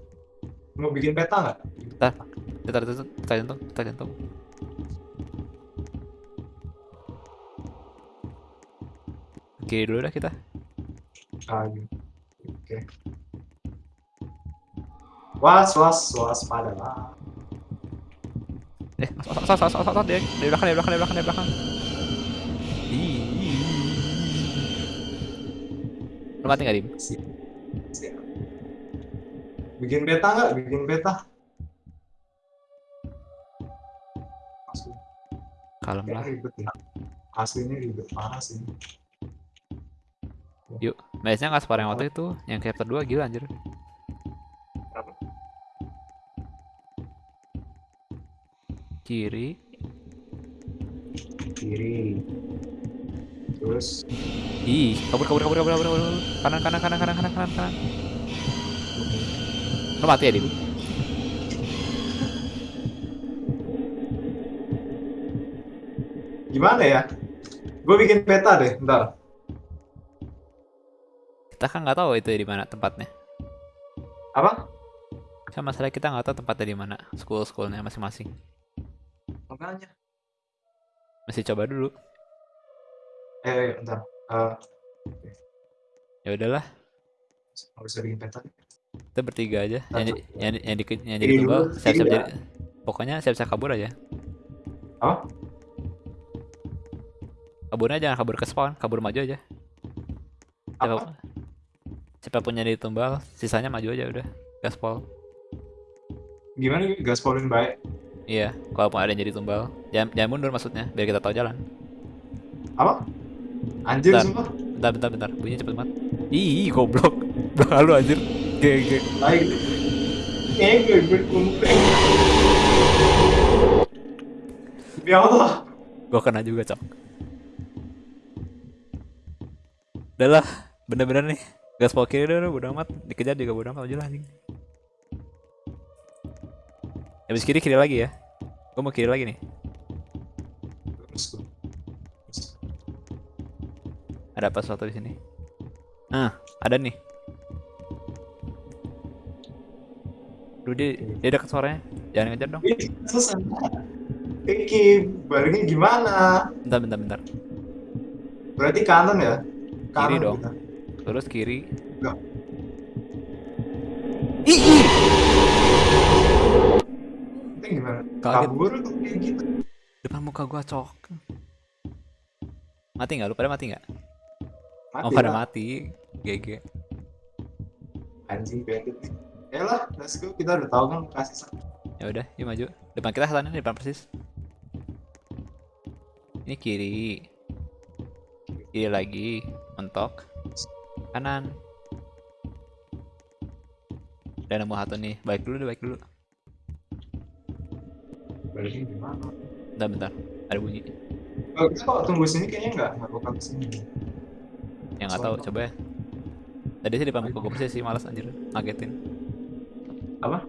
Speaker 2: Mau bikin peta nggak?
Speaker 1: Data data data data jantung, data jantung. Kiri dulu dah kita.
Speaker 2: Ah, gitu. Oke. Was was was pada lah.
Speaker 1: Eh, sos sos sos sos sos dari dari belakang dari belakang dari belakang dari belakang. Lu mati nggak dim?
Speaker 2: Siap. Siap. Bikin peta nggak? Bikin peta. Asli,
Speaker 1: Kalem lah.
Speaker 2: ribet ya. Aslinya ribet parah sih.
Speaker 1: Yuk, biasanya nggak separah yang waktu itu, yang chapter 2 gila anjir. Kiri,
Speaker 2: Kiri. Terus
Speaker 1: ih, kabur kabur kabur kabur kabur, kabur. kanan kanan kanan kanan kanan kanan kanan. Lo mati ya, Dim?
Speaker 2: gimana ya? Gue bikin peta deh, ntar.
Speaker 1: Kita kan nggak tahu itu di mana tempatnya.
Speaker 2: Apa?
Speaker 1: Kan masalah kita nggak tahu tempatnya di mana, school-schoolnya masing-masing.
Speaker 2: Makanya.
Speaker 1: Masih coba dulu.
Speaker 2: Eh, ntar. Eh,
Speaker 1: Ya udahlah,
Speaker 2: bisa bikin peta.
Speaker 1: kita bertiga aja. Yang di- yang yang di yang jadi
Speaker 2: dulu,
Speaker 1: siap-siap
Speaker 2: kiri
Speaker 1: jadi. Pokoknya siap-siap kabur aja.
Speaker 2: Apa?
Speaker 1: Kaburnya jangan kabur ke spawn, kabur maju aja. Siapa,
Speaker 2: Apa?
Speaker 1: siapa punya di tumbal, sisanya maju aja udah. Gaspol.
Speaker 2: Gimana? Gaspolin baik.
Speaker 1: Iya, kalau ada yang jadi tumbal, jangan, jangan mundur maksudnya, biar kita tahu jalan.
Speaker 2: Apa? Anjir
Speaker 1: Bentar.
Speaker 2: sumpah.
Speaker 1: Bentar, bentar, bentar, bunyinya cepet banget. Ih, goblok. Belakang lu anjir.
Speaker 2: Gue gue kumpulin. Ya Allah.
Speaker 1: Gua kena juga, cok. Udah lah, bener-bener nih. Gaspol kiri dulu, bodo amat. Dikejar juga bodo amat, aja lah anjing. Habis kiri, kiri lagi ya. Gua mau kiri lagi nih.
Speaker 2: Gue.
Speaker 1: Ada apa sesuatu di sini? Ah, ada nih. Duh, dia, dia dekat suaranya. Jangan ngejar dong.
Speaker 2: Susah. Iki, baliknya gimana?
Speaker 1: Bentar, bentar, bentar.
Speaker 2: Berarti kanan ya?
Speaker 1: Kiri
Speaker 2: Kanan
Speaker 1: dong.
Speaker 2: kita.
Speaker 1: Terus kiri.
Speaker 2: Enggak.
Speaker 1: Ih,
Speaker 2: gimana?
Speaker 1: Kaget.
Speaker 2: Kabur kayak gitu?
Speaker 1: Depan muka gua cok. Mati nggak? Lu pada mati nggak?
Speaker 2: Mati
Speaker 1: Oh, pada
Speaker 2: lah.
Speaker 1: mati. GG.
Speaker 2: Anjing bandit nih. Ya lah, let's go. Kita udah tahu kan kasih sa-
Speaker 1: Ya udah, yuk maju. Depan kita setannya depan persis. Ini kiri. Kiri lagi, mentok. Kanan. Udah nemu satu nih. Baik dulu deh, baik dulu.
Speaker 2: Baliknya gimana?
Speaker 1: Bentar, bentar. Ada bunyi.
Speaker 2: Oh, kita kalau tunggu sini kayaknya nggak nggak bakal ke sini.
Speaker 1: Yang nggak tahu, coba ya. Tadi sih depan muka gue persis sih, malas anjir. Ngagetin.
Speaker 2: Apa?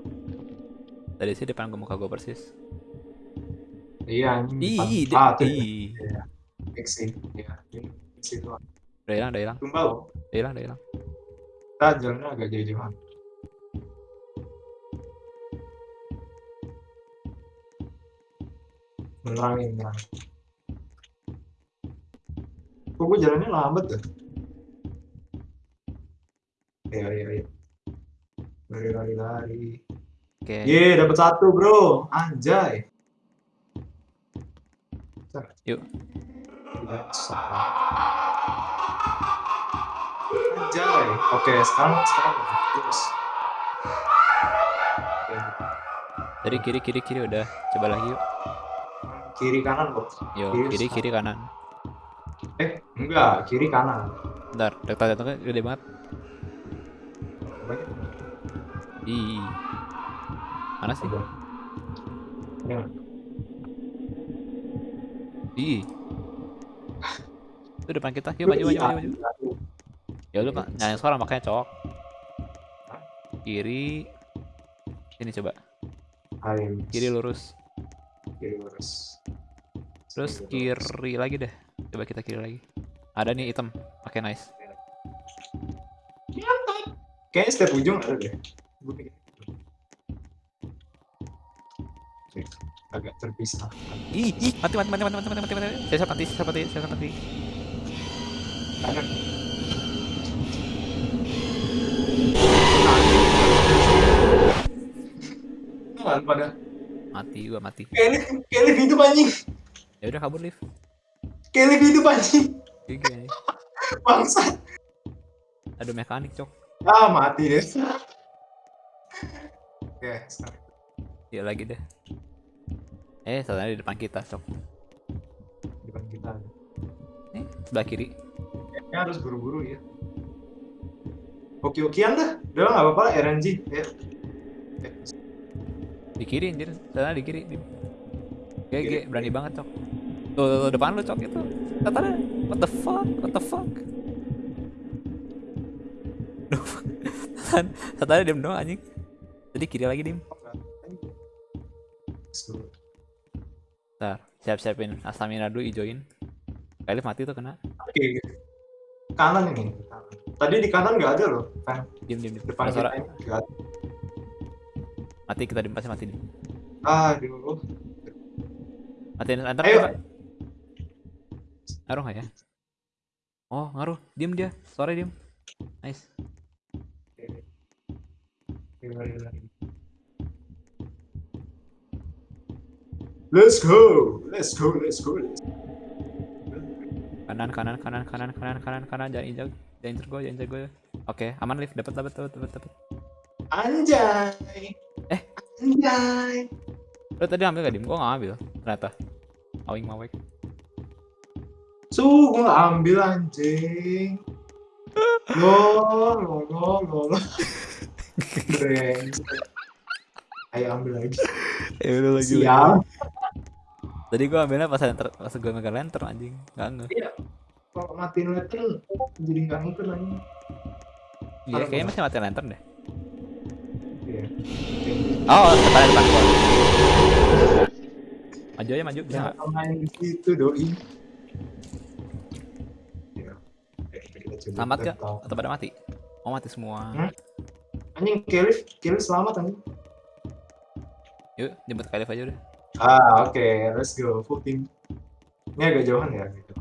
Speaker 1: Tadi sih depan muka gue persis.
Speaker 2: Iya, anjing.
Speaker 1: Ih,
Speaker 2: depan- ah,
Speaker 1: de-
Speaker 2: tuh.
Speaker 1: ih.
Speaker 2: Fix sih. Iya, ini itu.
Speaker 1: Udah hilang, udah hilang,
Speaker 2: Tumbal.
Speaker 1: udah hilang, udah hilang.
Speaker 2: Kita jalannya agak jauh-jauhan. Menerangin, menerangin. Kok gue jalannya lambat ya? Iya, iya, iya. Lari, lari, lari.
Speaker 1: Oke.
Speaker 2: Ye, dapat satu, bro. Anjay. Bentar.
Speaker 1: Yuk.
Speaker 2: Anjay. Oke, sekarang sekarang terus.
Speaker 1: Tadi kiri, kiri, kiri udah. Coba lagi yuk.
Speaker 2: Kiri kanan, bro.
Speaker 1: Yo,
Speaker 2: Kiri,
Speaker 1: kiri, kiri, kanan.
Speaker 2: Eh, enggak, kiri kanan.
Speaker 1: Bentar, rektal-rektalnya gede banget.
Speaker 2: Banyak.
Speaker 1: Ih. Mana sih?
Speaker 2: Ini?
Speaker 1: Ih. Itu depan kita. Yuk maju, maju,
Speaker 2: Iya.
Speaker 1: maju, maju. Ya lu pak, nyalain suara makanya cowok. Kiri. Sini coba. Kiri lurus
Speaker 2: kiri lurus
Speaker 1: terus
Speaker 2: kiri,
Speaker 1: kiri lagi deh. Coba kita kiri lagi. Ada nih item pakai okay, nice.
Speaker 2: Kayaknya setiap ujung ada deh. Agak terpisah.
Speaker 1: Ih ih mati mati mati mati mati mati mati. Saya siap mati saya mati saya mati.
Speaker 2: Kanan pada
Speaker 1: Mati gua mati.
Speaker 2: Kelly, Kelly hidup anjing.
Speaker 1: Ya udah kabur lift.
Speaker 2: Kelly hidup anjing.
Speaker 1: GG anjing.
Speaker 2: Bangsat.
Speaker 1: Aduh mekanik cok.
Speaker 2: Ah, mati deh. Oke, sekarang.
Speaker 1: Dia lagi deh. Eh, sana di depan kita, sok.
Speaker 2: depan kita.
Speaker 1: Nih, sebelah kiri.
Speaker 2: Kayaknya harus buru-buru ya. Oke-okean dah. Udah nggak apa-apa lah, RNG. Ya.
Speaker 1: Di kiri anjir, sana di kiri. Di. GG, berani banget, cok. Tuh, tuh, tuh, depan lu, cok itu. Katanya, what the fuck? What the fuck? Duh, Tatan, Tatan diem doang anjing. Jadi kiri lagi, Dim.
Speaker 2: Let's go.
Speaker 1: Ntar, siap-siapin stamina dulu ijoin. Kali mati tuh kena.
Speaker 2: Oke. Kanan ini. Kanan. Tadi di kanan nggak ada loh.
Speaker 1: Diem, diem, diem.
Speaker 2: depan kita ini nggak ada.
Speaker 1: Mati kita dim pasti mati.
Speaker 2: Aduh.
Speaker 1: Matiin lantern
Speaker 2: Ayo.
Speaker 1: Ngaruh nggak ya? Oh, ngaruh. Diem dia. Sore diem. Nice.
Speaker 2: Let's go, let's go, let's go. Let's go.
Speaker 1: Kanan, kanan, kanan, kanan, kanan, kanan, kanan. Jangan injak. Jangan injak gue, jangan injak gue. Oke, aman lift. Dapat, dapat, dapat, dapat, dapat.
Speaker 2: Anjay.
Speaker 1: Eh.
Speaker 2: Anjay.
Speaker 1: Lo tadi ambil gak dim? Gue nggak ambil. Ternyata. Awing mawek.
Speaker 2: Su, gua nggak ambil anjing. Lo, lo, lo, lo, lo. Ayo ambil lagi.
Speaker 1: Ya udah
Speaker 2: Siap.
Speaker 1: Tadi gue ambilnya pas lantern, pas gue megang lantern anjing. Gak nge.
Speaker 2: Iya. Kalau matiin lantern jadi nggak ngikut lagi.
Speaker 1: Iya, kayaknya
Speaker 2: gua.
Speaker 1: masih mati lantern deh.
Speaker 2: Iya.
Speaker 1: Oh, depan depan gua. Maju aja maju, bisa nggak?
Speaker 2: Jangan main di situ doi. Coba
Speaker 1: Selamat gak? Atau pada mati? Oh mati semua.
Speaker 2: Hmm? Anjing Kelif, Kelif selamat anjing.
Speaker 1: Yuk jemput Kalif aja udah.
Speaker 2: Ah, oke, let's go full team. Ini agak jauhan ya gitu.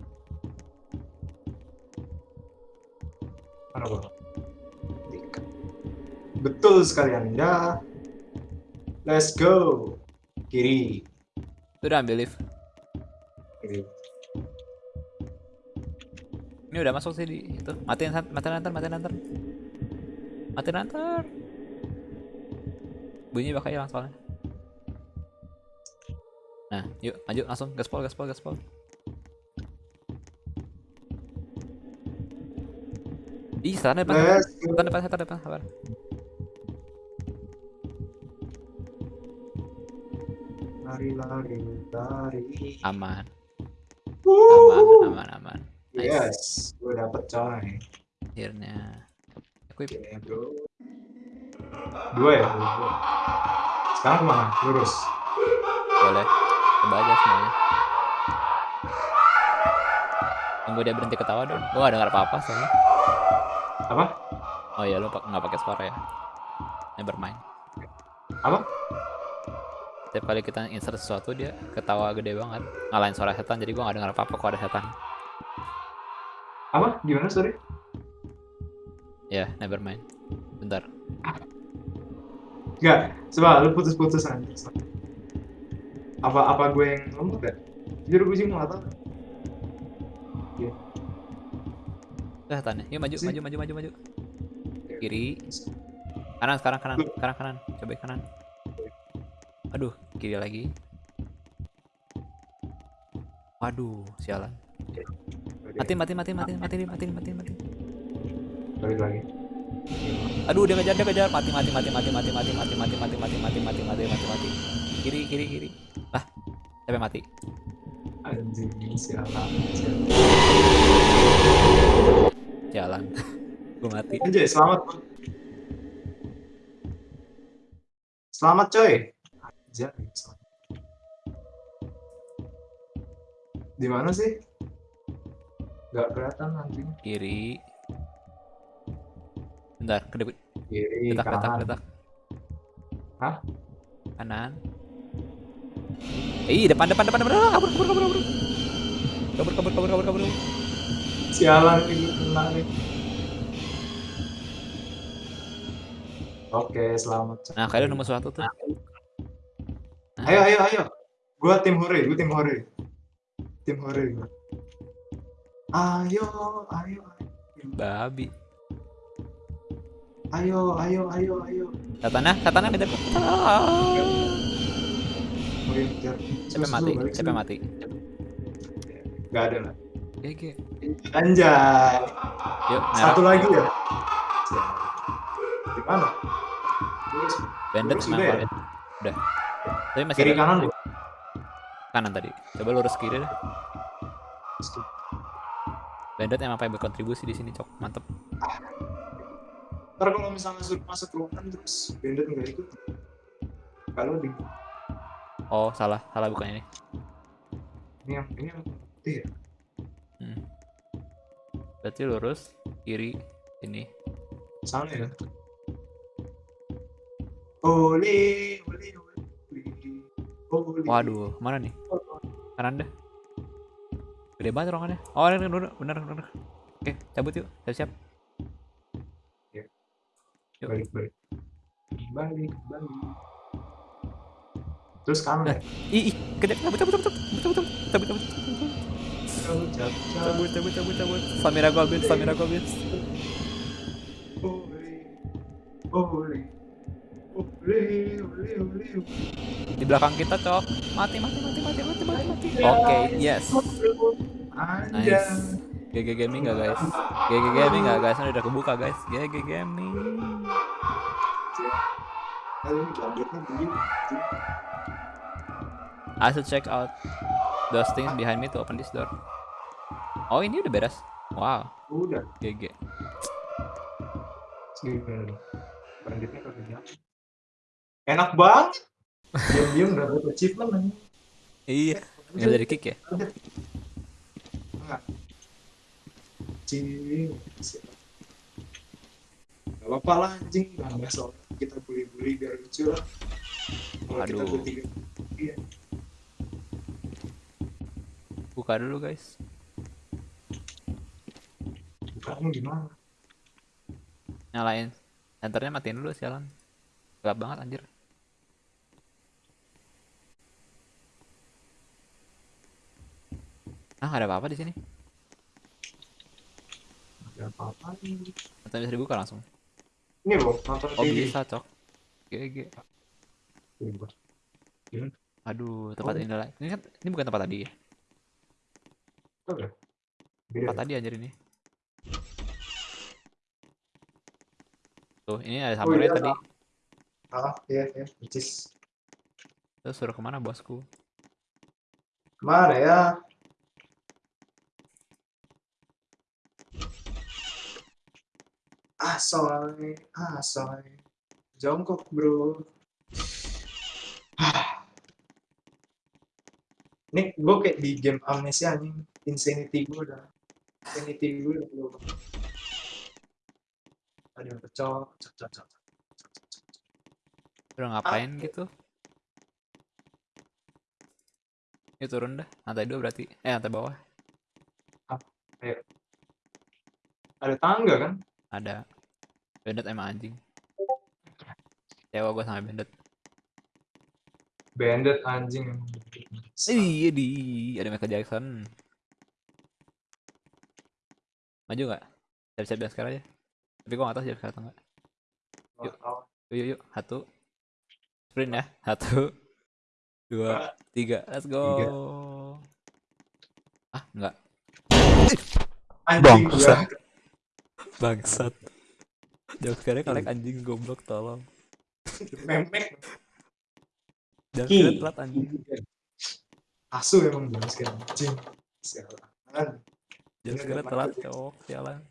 Speaker 2: Mana gua? Betul sekali Anda. Let's go. Kiri.
Speaker 1: Itu udah ambil lift.
Speaker 2: Kiri.
Speaker 1: Ini udah masuk sih di itu. Matiin matiin lantern, matiin lantern. Matiin lantern. Bunyi bakal hilang soalnya. Nah, yuk maju langsung gaspol gaspol gaspol. Ih, sana depan,
Speaker 2: go.
Speaker 1: depan, depan, depan, sabar.
Speaker 2: Lari, lari, lari.
Speaker 1: Aman, aman, aman, aman. Nice.
Speaker 2: Yes, gue dapet coy.
Speaker 1: Akhirnya. Equip.
Speaker 2: Oke, bro. Dua ya? Sekarang ke mana? Lurus.
Speaker 1: Boleh. Coba aja semuanya. Tunggu dia berhenti ketawa dong. Gua gak dengar apa-apa soalnya.
Speaker 2: Apa?
Speaker 1: Oh iya, lu nggak pakai suara ya. Never mind.
Speaker 2: Apa?
Speaker 1: Setiap kali kita insert sesuatu dia ketawa gede banget. Ngalahin suara setan jadi gua nggak dengar apa-apa kalau ada setan.
Speaker 2: Apa? Gimana, sorry?
Speaker 1: Ya, never mind. Bentar.
Speaker 2: Enggak, coba lu putus-putus nanti. Apa apa gue yang ngomong gak? Jujur gue sih nggak tahu.
Speaker 1: Udah setannya. Yuk maju, maju, maju, maju, maju. Kiri. Kanan, sekarang kanan, sekarang kanan. Coba kanan. Aduh, kiri lagi. Waduh, sialan. Mati, mati, mati, mati, mati, mati, mati, mati.
Speaker 2: Balik lagi.
Speaker 1: Aduh, dia ngejar, dia ngejar. Mati, mati, mati, mati, mati, mati, mati, mati, mati, mati, mati, mati, mati, mati, mati. Kiri, kiri, kiri. Ah, sampai mati.
Speaker 2: Anjing, sialan. sialan.
Speaker 1: Gue mati.
Speaker 2: Anjay, selamat. Selamat coy. Selamat. Di mana sih? Gak kelihatan anjing.
Speaker 1: Kiri. Bentar, kedep,
Speaker 2: Kiri,
Speaker 1: detak, detak,
Speaker 2: kanan.
Speaker 1: detak.
Speaker 2: Hah?
Speaker 1: Kanan. Eh, depan, depan, depan, depan. Kabur, kabur, kabur, kabur. Kabur, kabur, kabur, kabur, kabur.
Speaker 2: Sialan ini kena nih. Oke, selamat.
Speaker 1: Nah, kalian nemu sesuatu tuh. Nah,
Speaker 2: Ayo, ayo, ayo. Gua tim hore, gua tim hore. Tim hore gua. Ayo, ayo, ayo.
Speaker 1: Babi.
Speaker 2: Ayo, ayo, ayo, ayo.
Speaker 1: Setannya, setannya beda.
Speaker 2: Oke, kejar. Terus
Speaker 1: mati?
Speaker 2: sini.
Speaker 1: mati?
Speaker 2: Gak ada lah.
Speaker 1: GG.
Speaker 2: Anjay.
Speaker 1: Yuk, merah.
Speaker 2: Satu lagi ya? Di mana?
Speaker 1: Bandit sama
Speaker 2: ya?
Speaker 1: Valid. Udah. Tapi masih
Speaker 2: Kiri kanan
Speaker 1: kanan tadi. Coba lurus kiri deh. Bandit emang paling berkontribusi di sini, Cok. Mantep.
Speaker 2: Ntar kalau misalnya suruh masuk ruangan terus bandit nggak ikut. Kalau di
Speaker 1: Oh, salah. Salah bukan ini.
Speaker 2: ini yang ini yang putih ya.
Speaker 1: Hmm. Berarti lurus kiri ini.
Speaker 2: Sana ya. Ole, ole,
Speaker 1: Waduh, mana nih? Kanan deh. Gede banget ruangannya. Oh, bener, bener, bener, bener. Oke, cabut yuk. Siap-siap. Yuk.
Speaker 2: Balik, balik. Balik, balik. Terus kanan ya.
Speaker 1: Ih, ih, kejap, cabut, cabut, cabut, cabut, cabut, cabut, cabut, cabut,
Speaker 2: Cabut, cabut,
Speaker 1: cabut, cabut, cabut. Samira habis, Samira gua habis.
Speaker 2: Ole, ole, ole, ole, ole.
Speaker 1: Di belakang kita, Cok. Mati, mati, mati, mati, mati, mati, mati. Oke, yes.
Speaker 2: Anjay.
Speaker 1: Nice. GG Gaming gak guys? GG Gaming gak guys? Ini udah kebuka guys. GG Gaming. I should check out those things behind me to open this door. Oh ini udah beres. Wow,
Speaker 2: Udah.
Speaker 1: GG.
Speaker 2: Gimana dong? Enak banget. Diam-diam udah dapet achievement nih.
Speaker 1: Iya. Ini dari kick ya?
Speaker 2: Enggak. Cing. Gak apa-apa lah anjing. Nambah soal kita bully-bully biar lucu lah. Kalau kita bertiga. Iya.
Speaker 1: Buka dulu guys.
Speaker 2: Bukannya gimana?
Speaker 1: Nyalain. Enternya matiin dulu sialan. Gelap banget anjir. Ah, ada apa-apa di sini.
Speaker 2: Gak apa-apa nih.
Speaker 1: Atau bisa dibuka langsung.
Speaker 2: Ini loh, nonton
Speaker 1: Oh
Speaker 2: TV.
Speaker 1: bisa cok. GG.
Speaker 2: Bebas.
Speaker 1: Aduh, tempat
Speaker 2: Oh.
Speaker 1: ini lah. Ini kan ini bukan tempat tadi ya.
Speaker 2: Oke. Beda.
Speaker 1: Tempat tadi anjir ini. Tuh, ini ada samurai
Speaker 2: iya,
Speaker 1: tadi.
Speaker 2: Ah, iya, iya. Percis.
Speaker 1: Terus suruh ke mana bosku?
Speaker 2: Ke mana ya? Asoy, asoy. Jongkok, bro. Nih, gue kayak di game Amnesia nih. Insanity gue udah. Insanity gue udah belum. Ada yang pecah, cok, cok, cok.
Speaker 1: Udah ngapain gitu? Ini turun dah, lantai dua berarti. Eh, lantai bawah.
Speaker 2: Ada tangga kan?
Speaker 1: Ada. Bandit emang anjing. Cewa gue sama bandit.
Speaker 2: Bandit anjing.
Speaker 1: Iya di, ada Michael Jackson. Maju nggak? Siap-siap biar sekarang aja. Tapi gue nggak tahu siap sekarang atau nggak. Yuk. Yuk, yuk, yuk. Satu. Sprint ya. Satu. Dua. Tiga. Let's go.
Speaker 2: Tiga.
Speaker 1: Ah, enggak.
Speaker 2: Anjing
Speaker 1: Bangsat. Jauh sekali kalian anjing goblok tolong.
Speaker 2: Memek.
Speaker 1: Jangan
Speaker 2: Ki.
Speaker 1: kira telat anjing.
Speaker 2: Asu emang jam sekarang. Anjing. Sialan.
Speaker 1: Kira
Speaker 2: udah
Speaker 1: telat cowok sialan.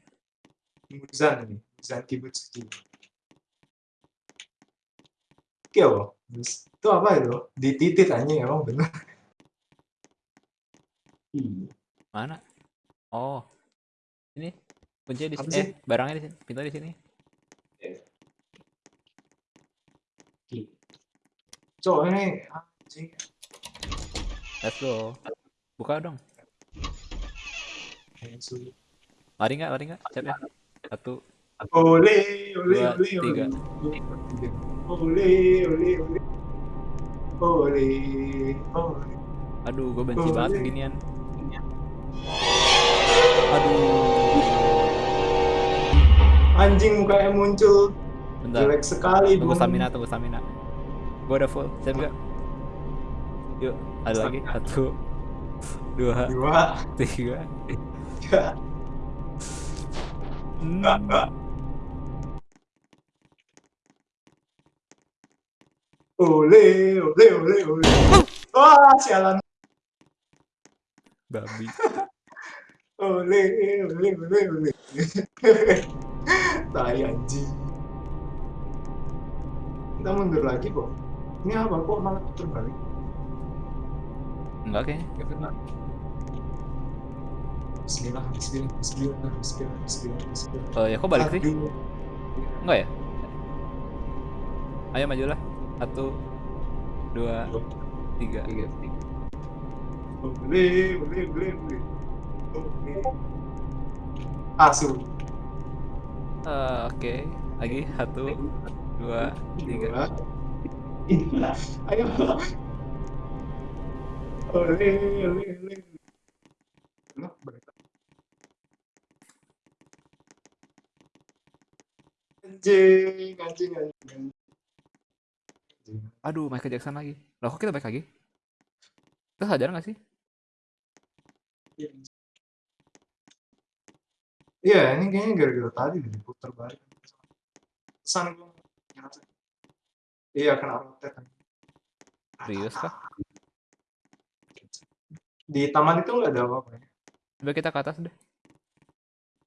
Speaker 2: Muzan ini. Muzan Kibutsuki. Kill. Itu apa itu? Dititit anjing emang bener. Ih,
Speaker 1: Mana? Oh. Ini kuncinya di sini. Eh, barangnya di sini. Pintu di sini.
Speaker 2: ih. Cok ini anjing.
Speaker 1: Let's go. Buka dong. Lari nggak? Lari nggak? Siap ya? Satu.
Speaker 2: Ole, ole,
Speaker 1: Dua,
Speaker 2: ole,
Speaker 1: tiga.
Speaker 2: Ole, ole, ole. Ole, ole.
Speaker 1: Aduh, gue benci banget
Speaker 2: iya. Anjing mukanya muncul
Speaker 1: Bentar.
Speaker 2: Jelek sekali,
Speaker 1: Tunggu
Speaker 2: Bung.
Speaker 1: stamina, tunggu stamina. Gua udah full. Siap gak? Yuk, ada lagi. Satu, dua,
Speaker 2: Dua,
Speaker 1: tiga.
Speaker 2: tiga.
Speaker 1: Hmm.
Speaker 2: Ole, ole, ole, ole. Wah, sialan.
Speaker 1: Babi.
Speaker 2: Ole, ole, ole, ole. Tai anjing. Kita mundur lagi, kok. Ini apa kok malah puter balik?
Speaker 1: Enggak kayaknya.
Speaker 2: Bismillah, bismillah, bismillah, bismillah, bismillah, bismillah.
Speaker 1: Oh ya, kok balik sih? Enggak ya? Ayo majulah. Satu, dua, tiga.
Speaker 2: Tiga, tiga. Ole, ole, ole, ole. Ole. Asu.
Speaker 1: Eh, Oke, lagi satu, dua, tiga.
Speaker 2: Ayo. Ole. Anjing, anjing, anjing.
Speaker 1: Aduh, Michael Jackson lagi. Loh, kok kita balik lagi? Kita sadar nggak sih?
Speaker 2: Iya, ini kayaknya gara-gara tadi diputar balik. Pesan gue ngerasa. Iya, kena rotet.
Speaker 1: Serius kah?
Speaker 2: Di taman itu nggak ada apa-apa ya?
Speaker 1: Coba kita ke atas deh.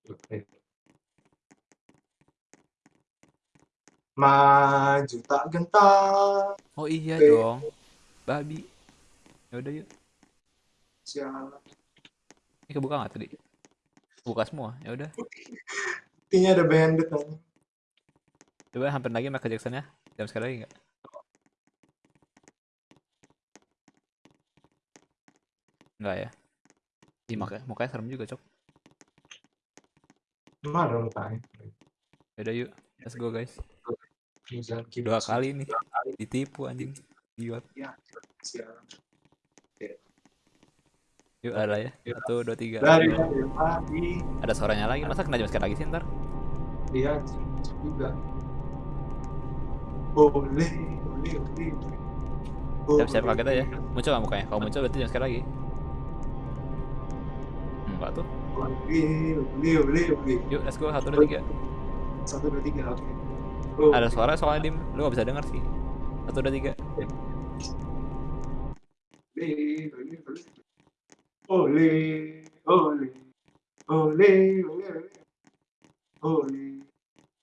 Speaker 2: Oke. Maju tak gentar.
Speaker 1: Oh iya
Speaker 2: Oke.
Speaker 1: dong. Babi. Ya udah yuk.
Speaker 2: Sialan.
Speaker 1: Ini kebuka nggak tadi? Buka semua. Ya udah.
Speaker 2: Buktinya ada bandit nih.
Speaker 1: Coba hampir lagi Michael Jackson ya. Jam sekali lagi nggak? Enggak ya. Ih, mukanya, mukanya serem juga, Cok.
Speaker 2: Ada mukanya?
Speaker 1: Ya udah yuk. Let's go, guys. Dua kali nih. Ditipu anjing. Gila. Yuk ada ya. Satu, dua, tiga.
Speaker 2: Dari tadi.
Speaker 1: Ada suaranya lagi. Masa kena jam sekali lagi sih ntar?
Speaker 2: Iya, juga. Boleh, boleh, boleh.
Speaker 1: Siap-siap kaget aja. Muncul nggak mukanya? Kalau muncul berarti jam sekali lagi. Enggak tuh.
Speaker 2: Boleh, boleh, boleh, boleh.
Speaker 1: Yuk, let's go. Satu, dua, tiga.
Speaker 2: Satu, dua, tiga, oke.
Speaker 1: Ada suara soalnya dim. Lu gak bisa denger sih. Satu, dua, tiga.
Speaker 2: Boleh, boleh, boleh. Oleh, oleh, oleh, oleh, oleh.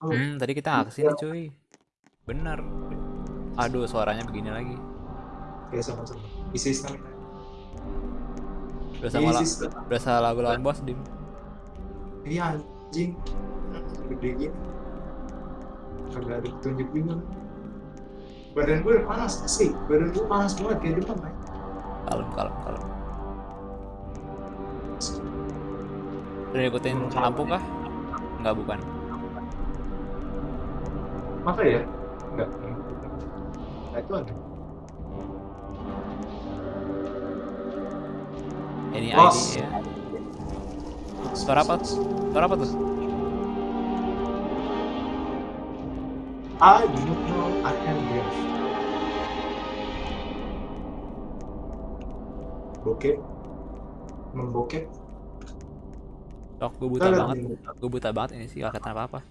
Speaker 1: Hmm, tadi kita nggak ke sini cuy. Bener. Aduh, suaranya begini lagi.
Speaker 2: ya sama-sama. Isi stamina.
Speaker 1: Sama
Speaker 2: stamina.
Speaker 1: udah salah lagu lawan bos dim.
Speaker 2: Iya anjing. Gede gini. Kagak ada petunjuk juga. Badan gue panas sih. Badan gue panas banget kayak depan.
Speaker 1: Kalem, kalem, kalem. Udah ikutin lampu kah? Enggak, bukan.
Speaker 2: Maka ya? Enggak. Nah, itu ada.
Speaker 1: Ini. ID ya. Suara apa? Suara apa tuh?
Speaker 2: I do not know I am deaf. Bokep. Membokep.
Speaker 1: Tok, gue buta banget. Gue buta banget ini sih, gak kata apa-apa.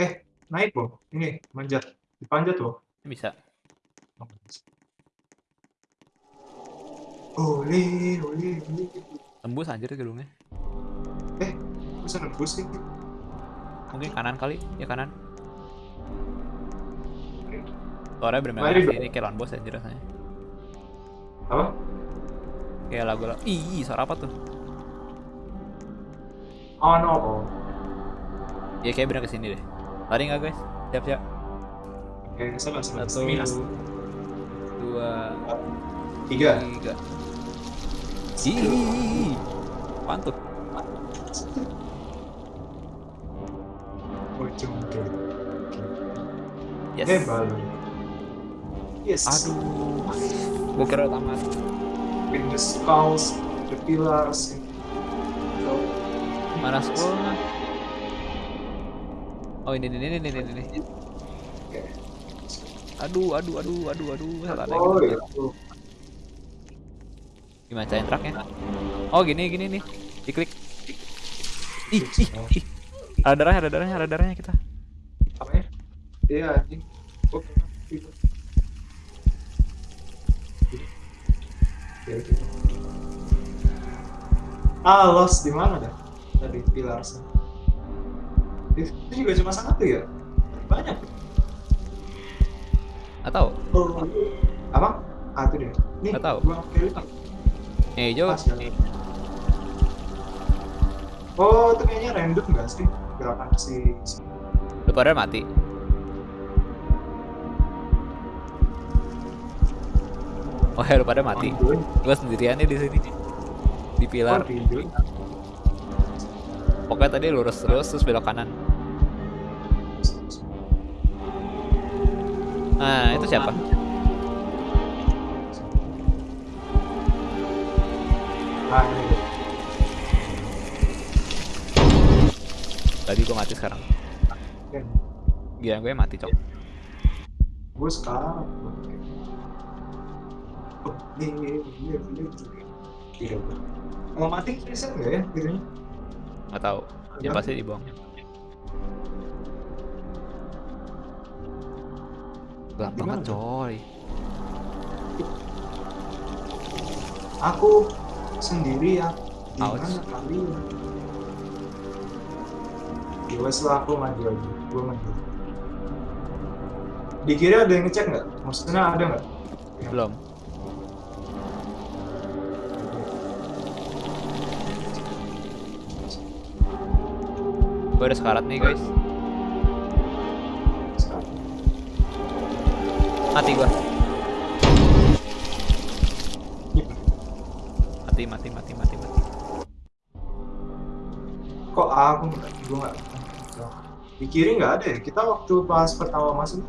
Speaker 2: Eh, naik loh. Ini, manjat. Dipanjat loh.
Speaker 1: Ini bisa.
Speaker 2: Oleh, oleh, oleh.
Speaker 1: Tembus anjir gedungnya.
Speaker 2: Bisa nembus sih.
Speaker 1: Mungkin kanan kali, ya kanan. Suaranya bener-bener ini kayak lawan bos anjir rasanya.
Speaker 2: Apa?
Speaker 1: Kayak lagu lagu. Ih, suara apa tuh?
Speaker 2: Oh no.
Speaker 1: Ya kayak bener ke sini deh. Lari nggak guys? Siap siap.
Speaker 2: Oke, sabar, sabar.
Speaker 1: Satu,
Speaker 2: Stamina.
Speaker 1: dua,
Speaker 2: Tiga.
Speaker 1: tiga. Ih,
Speaker 2: cungke.
Speaker 1: Yes.
Speaker 2: Yes.
Speaker 1: Aduh, gue kira tamat.
Speaker 2: With the skulls, the pillars.
Speaker 1: Mana scrollnya? Oh ini ini ini ini ini.
Speaker 2: Oke.
Speaker 1: Aduh aduh aduh aduh aduh. Salah ada
Speaker 2: Oh, itu.
Speaker 1: Gimana caranya tracknya? Oh gini gini nih. Diklik. Ih, ih, ih. Ada darahnya, ada darahnya, ada darahnya kita.
Speaker 2: Apa ya? Iya, anjing. Oh, itu. Ya, gitu. Ah, lost di mana dah? Tadi pilar sana. Itu juga cuma satu ya? Banyak.
Speaker 1: Atau
Speaker 2: Oh, apa? Ah, itu dia. Nih,
Speaker 1: yang hijau
Speaker 2: Pas, ya. Oh, itu kayaknya random nggak sih? Gerakan si... si-
Speaker 1: lu pada mati. Oh ya lu pada mati.
Speaker 2: Gue
Speaker 1: Gua sendirian nih di sini. Di pilar. Pokoknya tadi lurus terus terus belok kanan. Nah, itu siapa?
Speaker 2: Ah.
Speaker 1: Tadi gua mati sekarang. Gila gue mati, Cok.
Speaker 2: gue sekarang oh ini ini ini ini ini tidak mau mati reset nggak ya videonya
Speaker 1: Nggak tahu. Ya
Speaker 2: Nggak.
Speaker 1: pasti dibuang.
Speaker 2: Di
Speaker 1: banget, coy.
Speaker 2: aku sendiri ya di
Speaker 1: Ouch.
Speaker 2: mana kalian ya wes lah aku maju aja gue maju di kiri ada yang ngecek nggak maksudnya ada nggak
Speaker 1: Belum. Gue udah sekarat nih, guys. Mati gua.
Speaker 2: Ih,
Speaker 1: Mati, mati, mati, mati, mati.
Speaker 2: kok aku nggak gue nggak di kiri nggak ada ya kita waktu pas pertama masuk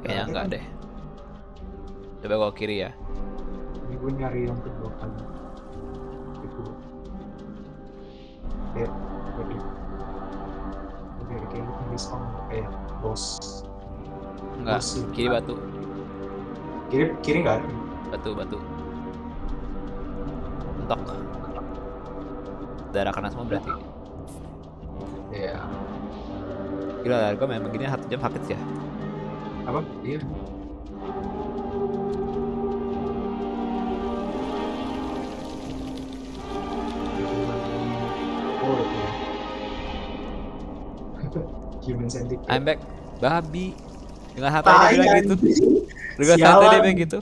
Speaker 1: Kayaknya enggak deh. Coba gua kiri ya.
Speaker 2: Ini gue nyari yang kedua kali. Itu. Ya, respon kayak bos.
Speaker 1: Enggak,
Speaker 2: Masih.
Speaker 1: kiri batu.
Speaker 2: Kiri kiri nggak ada.
Speaker 1: Batu, batu. Mentok. Darah kena semua berarti.
Speaker 2: Iya.
Speaker 1: Gila lah, gue main begini satu jam sakit ya.
Speaker 2: Apa? Iya.
Speaker 1: I'm back, babi. Dengan santai dia bilang gitu. Dengan santai dia bilang gitu.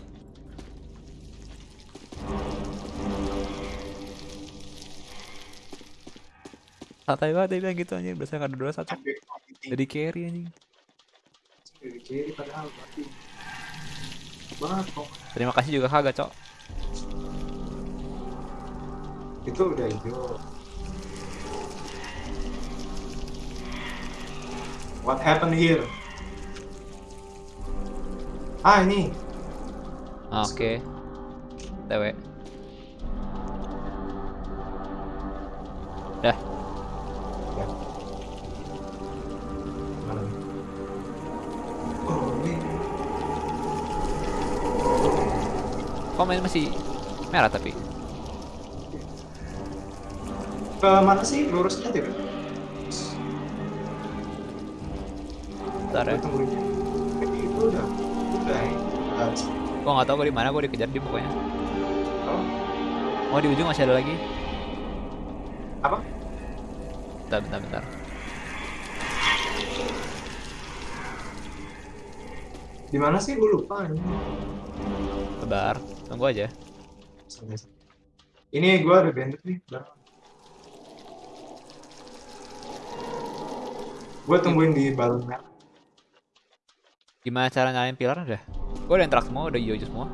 Speaker 1: Santai banget dia bilang gitu anjing. Biasanya ada dua satu. Jadi carry anjing.
Speaker 2: Dari kiri padahal mati. Banget kok.
Speaker 1: Terima kasih juga kagak, Cok.
Speaker 2: Itu udah hijau. What happened here? Ah ini.
Speaker 1: Ah, Oke. TW. Dah.
Speaker 2: Ya. Mana nih? Oh ini.
Speaker 1: Kok main masih merah tapi?
Speaker 2: Ke mana sih lurusnya tidak? Tungguin. Itu udah. Udah.
Speaker 1: Gua nggak tahu gua di mana, gua dikejar di pokoknya.
Speaker 2: Oh,
Speaker 1: Oh di ujung masih ada lagi.
Speaker 2: apa?
Speaker 1: Bentar, bentar, bentar.
Speaker 2: Di mana sih? Gue lupa ini.
Speaker 1: Sabar, tunggu aja.
Speaker 2: Ini gue ada bandit nih. Gue tungguin di balon merah.
Speaker 1: Gimana cara nyalain pilar udah? Gua udah interact semua, udah hijau semua.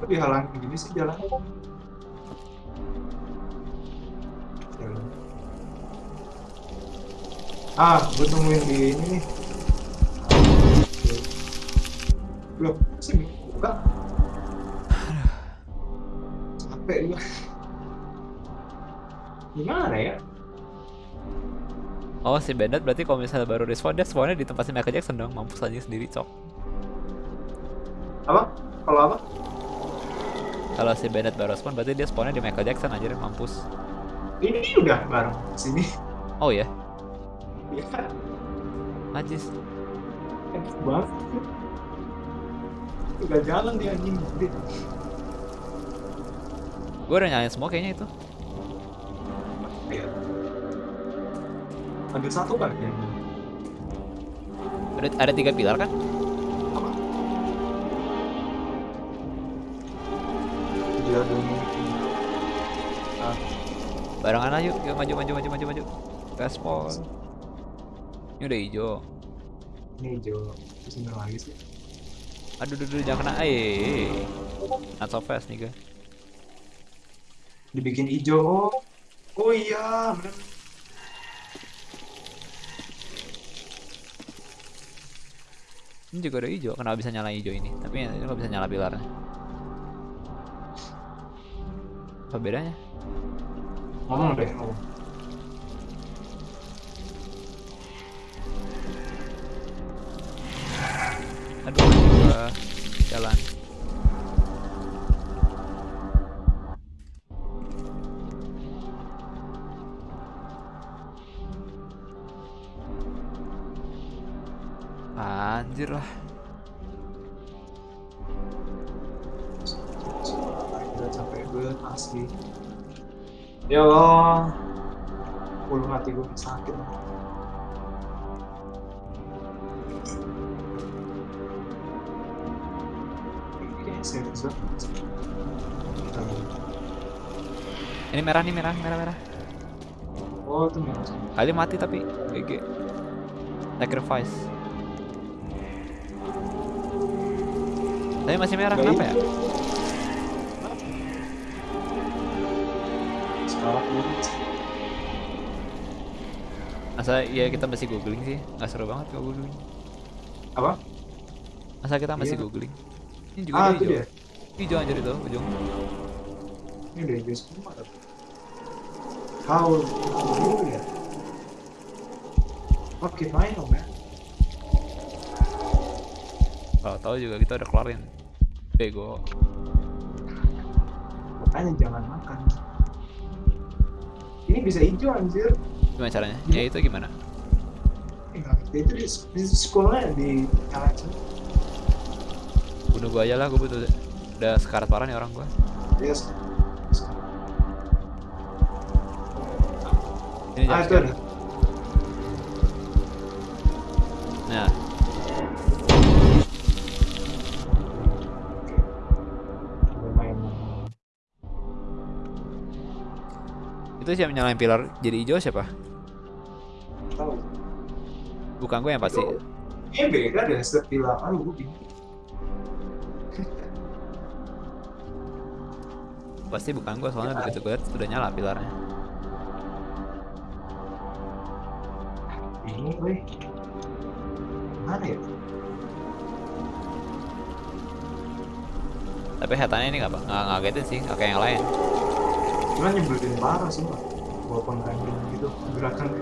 Speaker 2: Kok dihalang gini sih? Jalan. Ah, gue tungguin di ini nih. Loh, sih buka. Capek gue. Gimana ya?
Speaker 1: Oh si Bandit berarti kalau misalnya baru respawn dia spawnnya di tempat si Michael Jackson dong mampus aja sendiri cok
Speaker 2: Apa? Kalau apa?
Speaker 1: Kalau si Bandit baru spawn berarti dia spawnnya di Michael Jackson aja deh mampus
Speaker 2: Ini udah bareng sini.
Speaker 1: Oh ya
Speaker 2: Iya.
Speaker 1: Najis
Speaker 2: Enak banget. Udah jalan dia anjing.
Speaker 1: Gue udah nyalain semua kayaknya itu
Speaker 2: Iya. Ambil satu kan ya.
Speaker 1: Ada, ada tiga pilar kan?
Speaker 2: Apa? Dia. Ah,
Speaker 1: Barengan aja yuk, yuk maju maju maju maju maju Respon Ini udah hijau
Speaker 2: ini hijau. Terus ini lagi sih.
Speaker 1: Aduh, aduh, aduh, jangan kena. Eh, not so fast nih, guys.
Speaker 2: Dibikin hijau. Oh, oh iya, bener.
Speaker 1: Ini juga udah hijau. Kenapa bisa nyala hijau ini? Tapi ini nggak bisa nyala pilarnya. Apa bedanya?
Speaker 2: Ngomong deh, ngomong.
Speaker 1: Aduh, gua jalan. Anjir lah.
Speaker 2: Udah capek banget asli. Ya Allah. Ulu hati gue sakit. Serius.
Speaker 1: Ini merah nih, merah, merah, merah.
Speaker 2: Oh, itu merah.
Speaker 1: Kali mati tapi GG. Sacrifice. Tapi masih merah,
Speaker 2: Nggak
Speaker 1: kenapa ya?
Speaker 2: Sekarang
Speaker 1: Masa iya kita masih googling sih? Nggak seru banget kalau googling.
Speaker 2: apa?
Speaker 1: Masa kita masih
Speaker 2: Iya.
Speaker 1: googling? Ini juga
Speaker 2: Ah,
Speaker 1: hijau.
Speaker 2: dia.
Speaker 1: Hijau anjir itu ujung.
Speaker 2: Ini udah hijau semua. tapi. How ya? Oke, main dong ya.
Speaker 1: Kalau tahu juga kita udah keluarin. Bego.
Speaker 2: Makanya jangan makan. Ini bisa hijau anjir.
Speaker 1: Gimana caranya? Ya itu gimana?
Speaker 2: Ngerti. Itu di, di sekolahnya di LHC.
Speaker 1: Bunuh gua aja lah, gua butuh udah sekarat parah nih orang gua.
Speaker 2: Yes.
Speaker 1: Ini
Speaker 2: Ah, itu ada.
Speaker 1: Itu siapa nyalain pilar jadi hijau siapa?
Speaker 2: Tahu.
Speaker 1: Bukan gue yang pasti.
Speaker 2: Ini beda deh setiap bilang. Aduh, gue bingung.
Speaker 1: Pasti bukan gue soalnya begitu gue liat udah nyala pilarnya.
Speaker 2: Bingung, gue. Mana ya?
Speaker 1: Tapi hetannya ini nggak nggak ngagetin sih, nggak kayak yang lain.
Speaker 2: Cuman nyebelin parah sih, Pak. Walaupun random gitu, gerakan.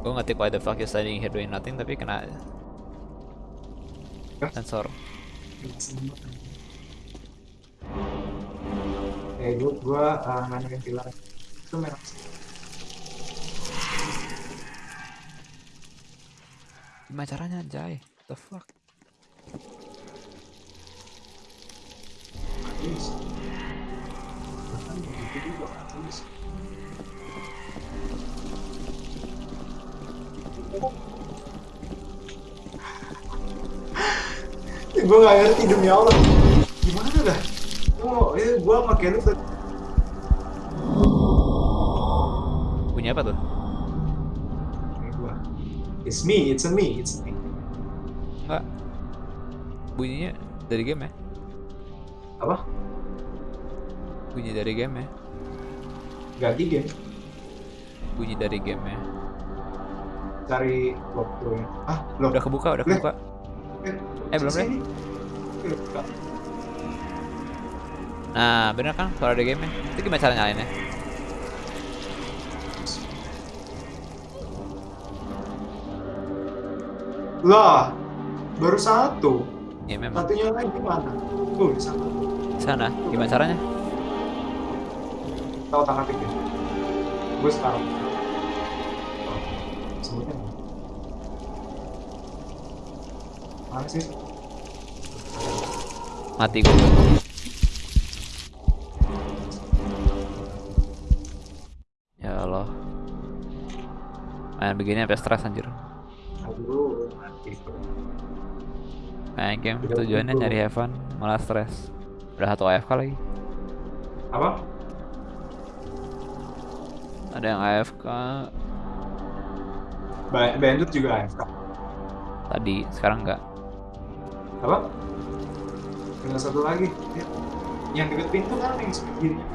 Speaker 1: Gue ngetik why the fuck you standing here doing nothing tapi kena sensor.
Speaker 2: Eh, gue, gue uh, nanya pilar. Itu merah.
Speaker 1: Gimana caranya anjay? What the fuck?
Speaker 2: Habis. Bahkan begitu juga habis. gue gak ngerti demi Allah gimana dah oh eh gue pakai lu
Speaker 1: Bunyi apa tuh?
Speaker 2: It's me it's a me it's a me
Speaker 1: Enggak. Bunyinya dari game ya?
Speaker 2: apa
Speaker 1: Bunyi dari game ya?
Speaker 2: ganti game
Speaker 1: Bunyi dari game ya?
Speaker 2: cari waktunya. Ah, loh.
Speaker 1: Udah kebuka, udah
Speaker 2: Leh.
Speaker 1: kebuka.
Speaker 2: Eh,
Speaker 1: Eh, belum.
Speaker 2: Eh, buka.
Speaker 1: Nah, bener kan kalau ada game Itu gimana cara nyalainnya?
Speaker 2: Lah, baru satu.
Speaker 1: Ya memang.
Speaker 2: Satunya lagi gimana? Tuh, di sana.
Speaker 1: Sana, gimana caranya?
Speaker 2: Tahu tangan pikir. Gue sekarang. Oh, Sebutnya? Mana sih?
Speaker 1: Mati gue. Ya Allah. Main begini sampai stres anjir. Main game
Speaker 2: Tidak
Speaker 1: tujuannya nyari have fun, malah stres. Udah satu AFK lagi.
Speaker 2: Apa?
Speaker 1: Ada yang AFK
Speaker 2: Ba- Bandit juga AFK.
Speaker 1: tadi, sekarang enggak.
Speaker 2: Apa? Tinggal satu lagi. Ya. Yang dekat pintu kan yang sebelah kirinya.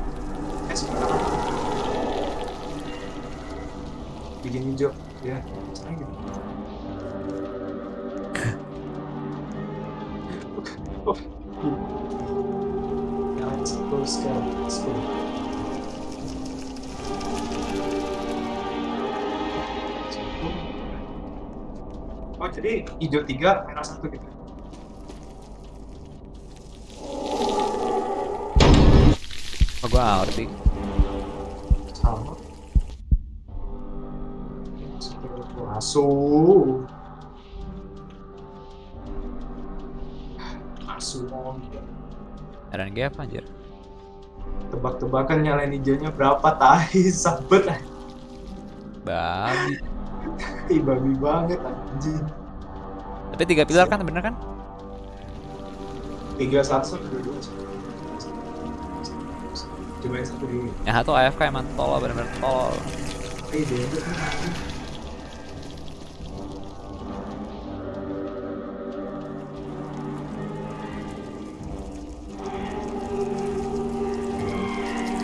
Speaker 2: Eh, sebelah. Bikin hijau. Ya, gitu. Oh, let's go sekarang. Let's go. Jadi hijau tiga, merah satu gitu.
Speaker 1: Oh, gua ngerti.
Speaker 2: sama masuk
Speaker 1: RNG apa anjir?
Speaker 2: tebak-tebakan nyalain hijaunya berapa tahi sabet
Speaker 1: Babi.
Speaker 2: Ih, babi banget anjing
Speaker 1: Tapi tiga pilar kan bener kan?
Speaker 2: tiga satu dua dua coba yang satu dulu
Speaker 1: Yang satu AFK emang tolol bener-bener tolol.
Speaker 2: eh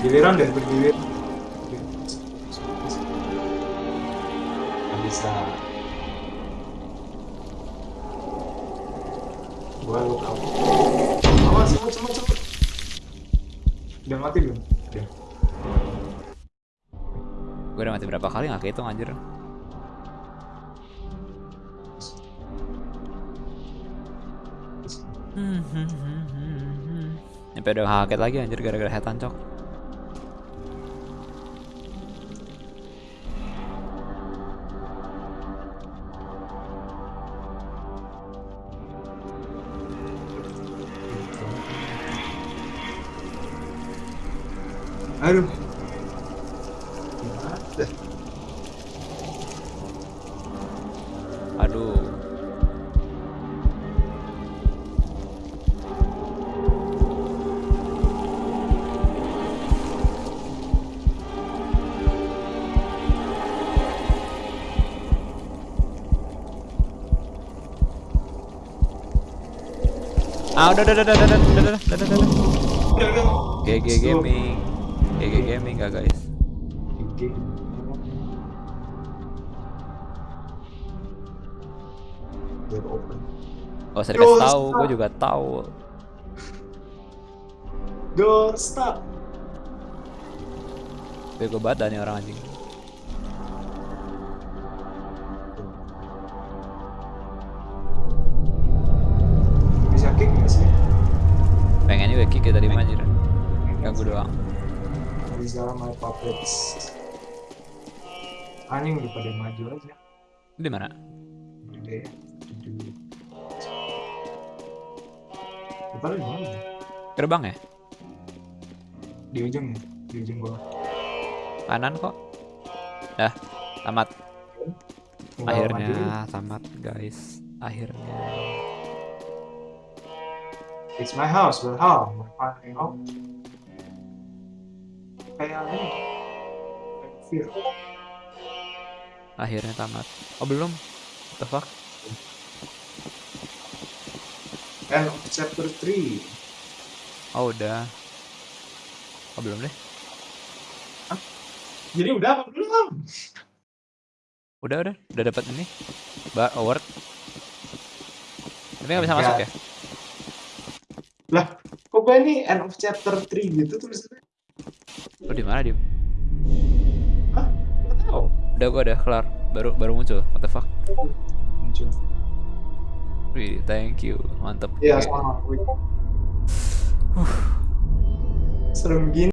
Speaker 2: giliran dan bergilir Nggak bisa. Gua lu tahu. Awas semua semua semua udah mati belum? Udah.
Speaker 1: Gue udah mati berapa kali nggak kehitung anjir. Sampai udah kaget lagi anjir gara-gara setan cok.
Speaker 2: Aduh Gimana?
Speaker 1: Aduh. Ah udah udah udah udah udah udah udah udah udah udah.
Speaker 2: Udah, udah.
Speaker 1: GG
Speaker 2: Stop.
Speaker 1: Gaming. GG Gaming gak guys?
Speaker 2: GG.
Speaker 1: Gak usah dikasih
Speaker 2: stop.
Speaker 1: gue juga tahu.
Speaker 2: Door stop.
Speaker 1: Bego banget nih orang anjing.
Speaker 2: Puppets. Anjing udah pada maju aja.
Speaker 1: Di mana?
Speaker 2: Ya. Kita di mana?
Speaker 1: Gerbang ya?
Speaker 2: Di ujung ya? Di ujung bawah.
Speaker 1: Kanan kok. Dah, tamat.
Speaker 2: Maju.
Speaker 1: Akhirnya tamat guys. Akhirnya.
Speaker 2: It's my house, but how? My home. Kayak ini. Fear.
Speaker 1: Akhirnya tamat. Oh belum? What the fuck?
Speaker 2: End of chapter 3.
Speaker 1: Oh udah. Oh belum deh.
Speaker 2: Jadi udah apa belum?
Speaker 1: Udah udah udah dapat ini. Bar award. Tapi nggak bisa masuk ya?
Speaker 2: Lah, kok gue ini end of chapter 3 gitu tulisannya?
Speaker 1: Lo di mana dim?
Speaker 2: Hah? Gak tau.
Speaker 1: Udah gua udah kelar. Baru baru muncul. What the fuck?
Speaker 2: Muncul.
Speaker 1: Wih, thank you. Mantep.
Speaker 2: Iya, sama. Serem gini.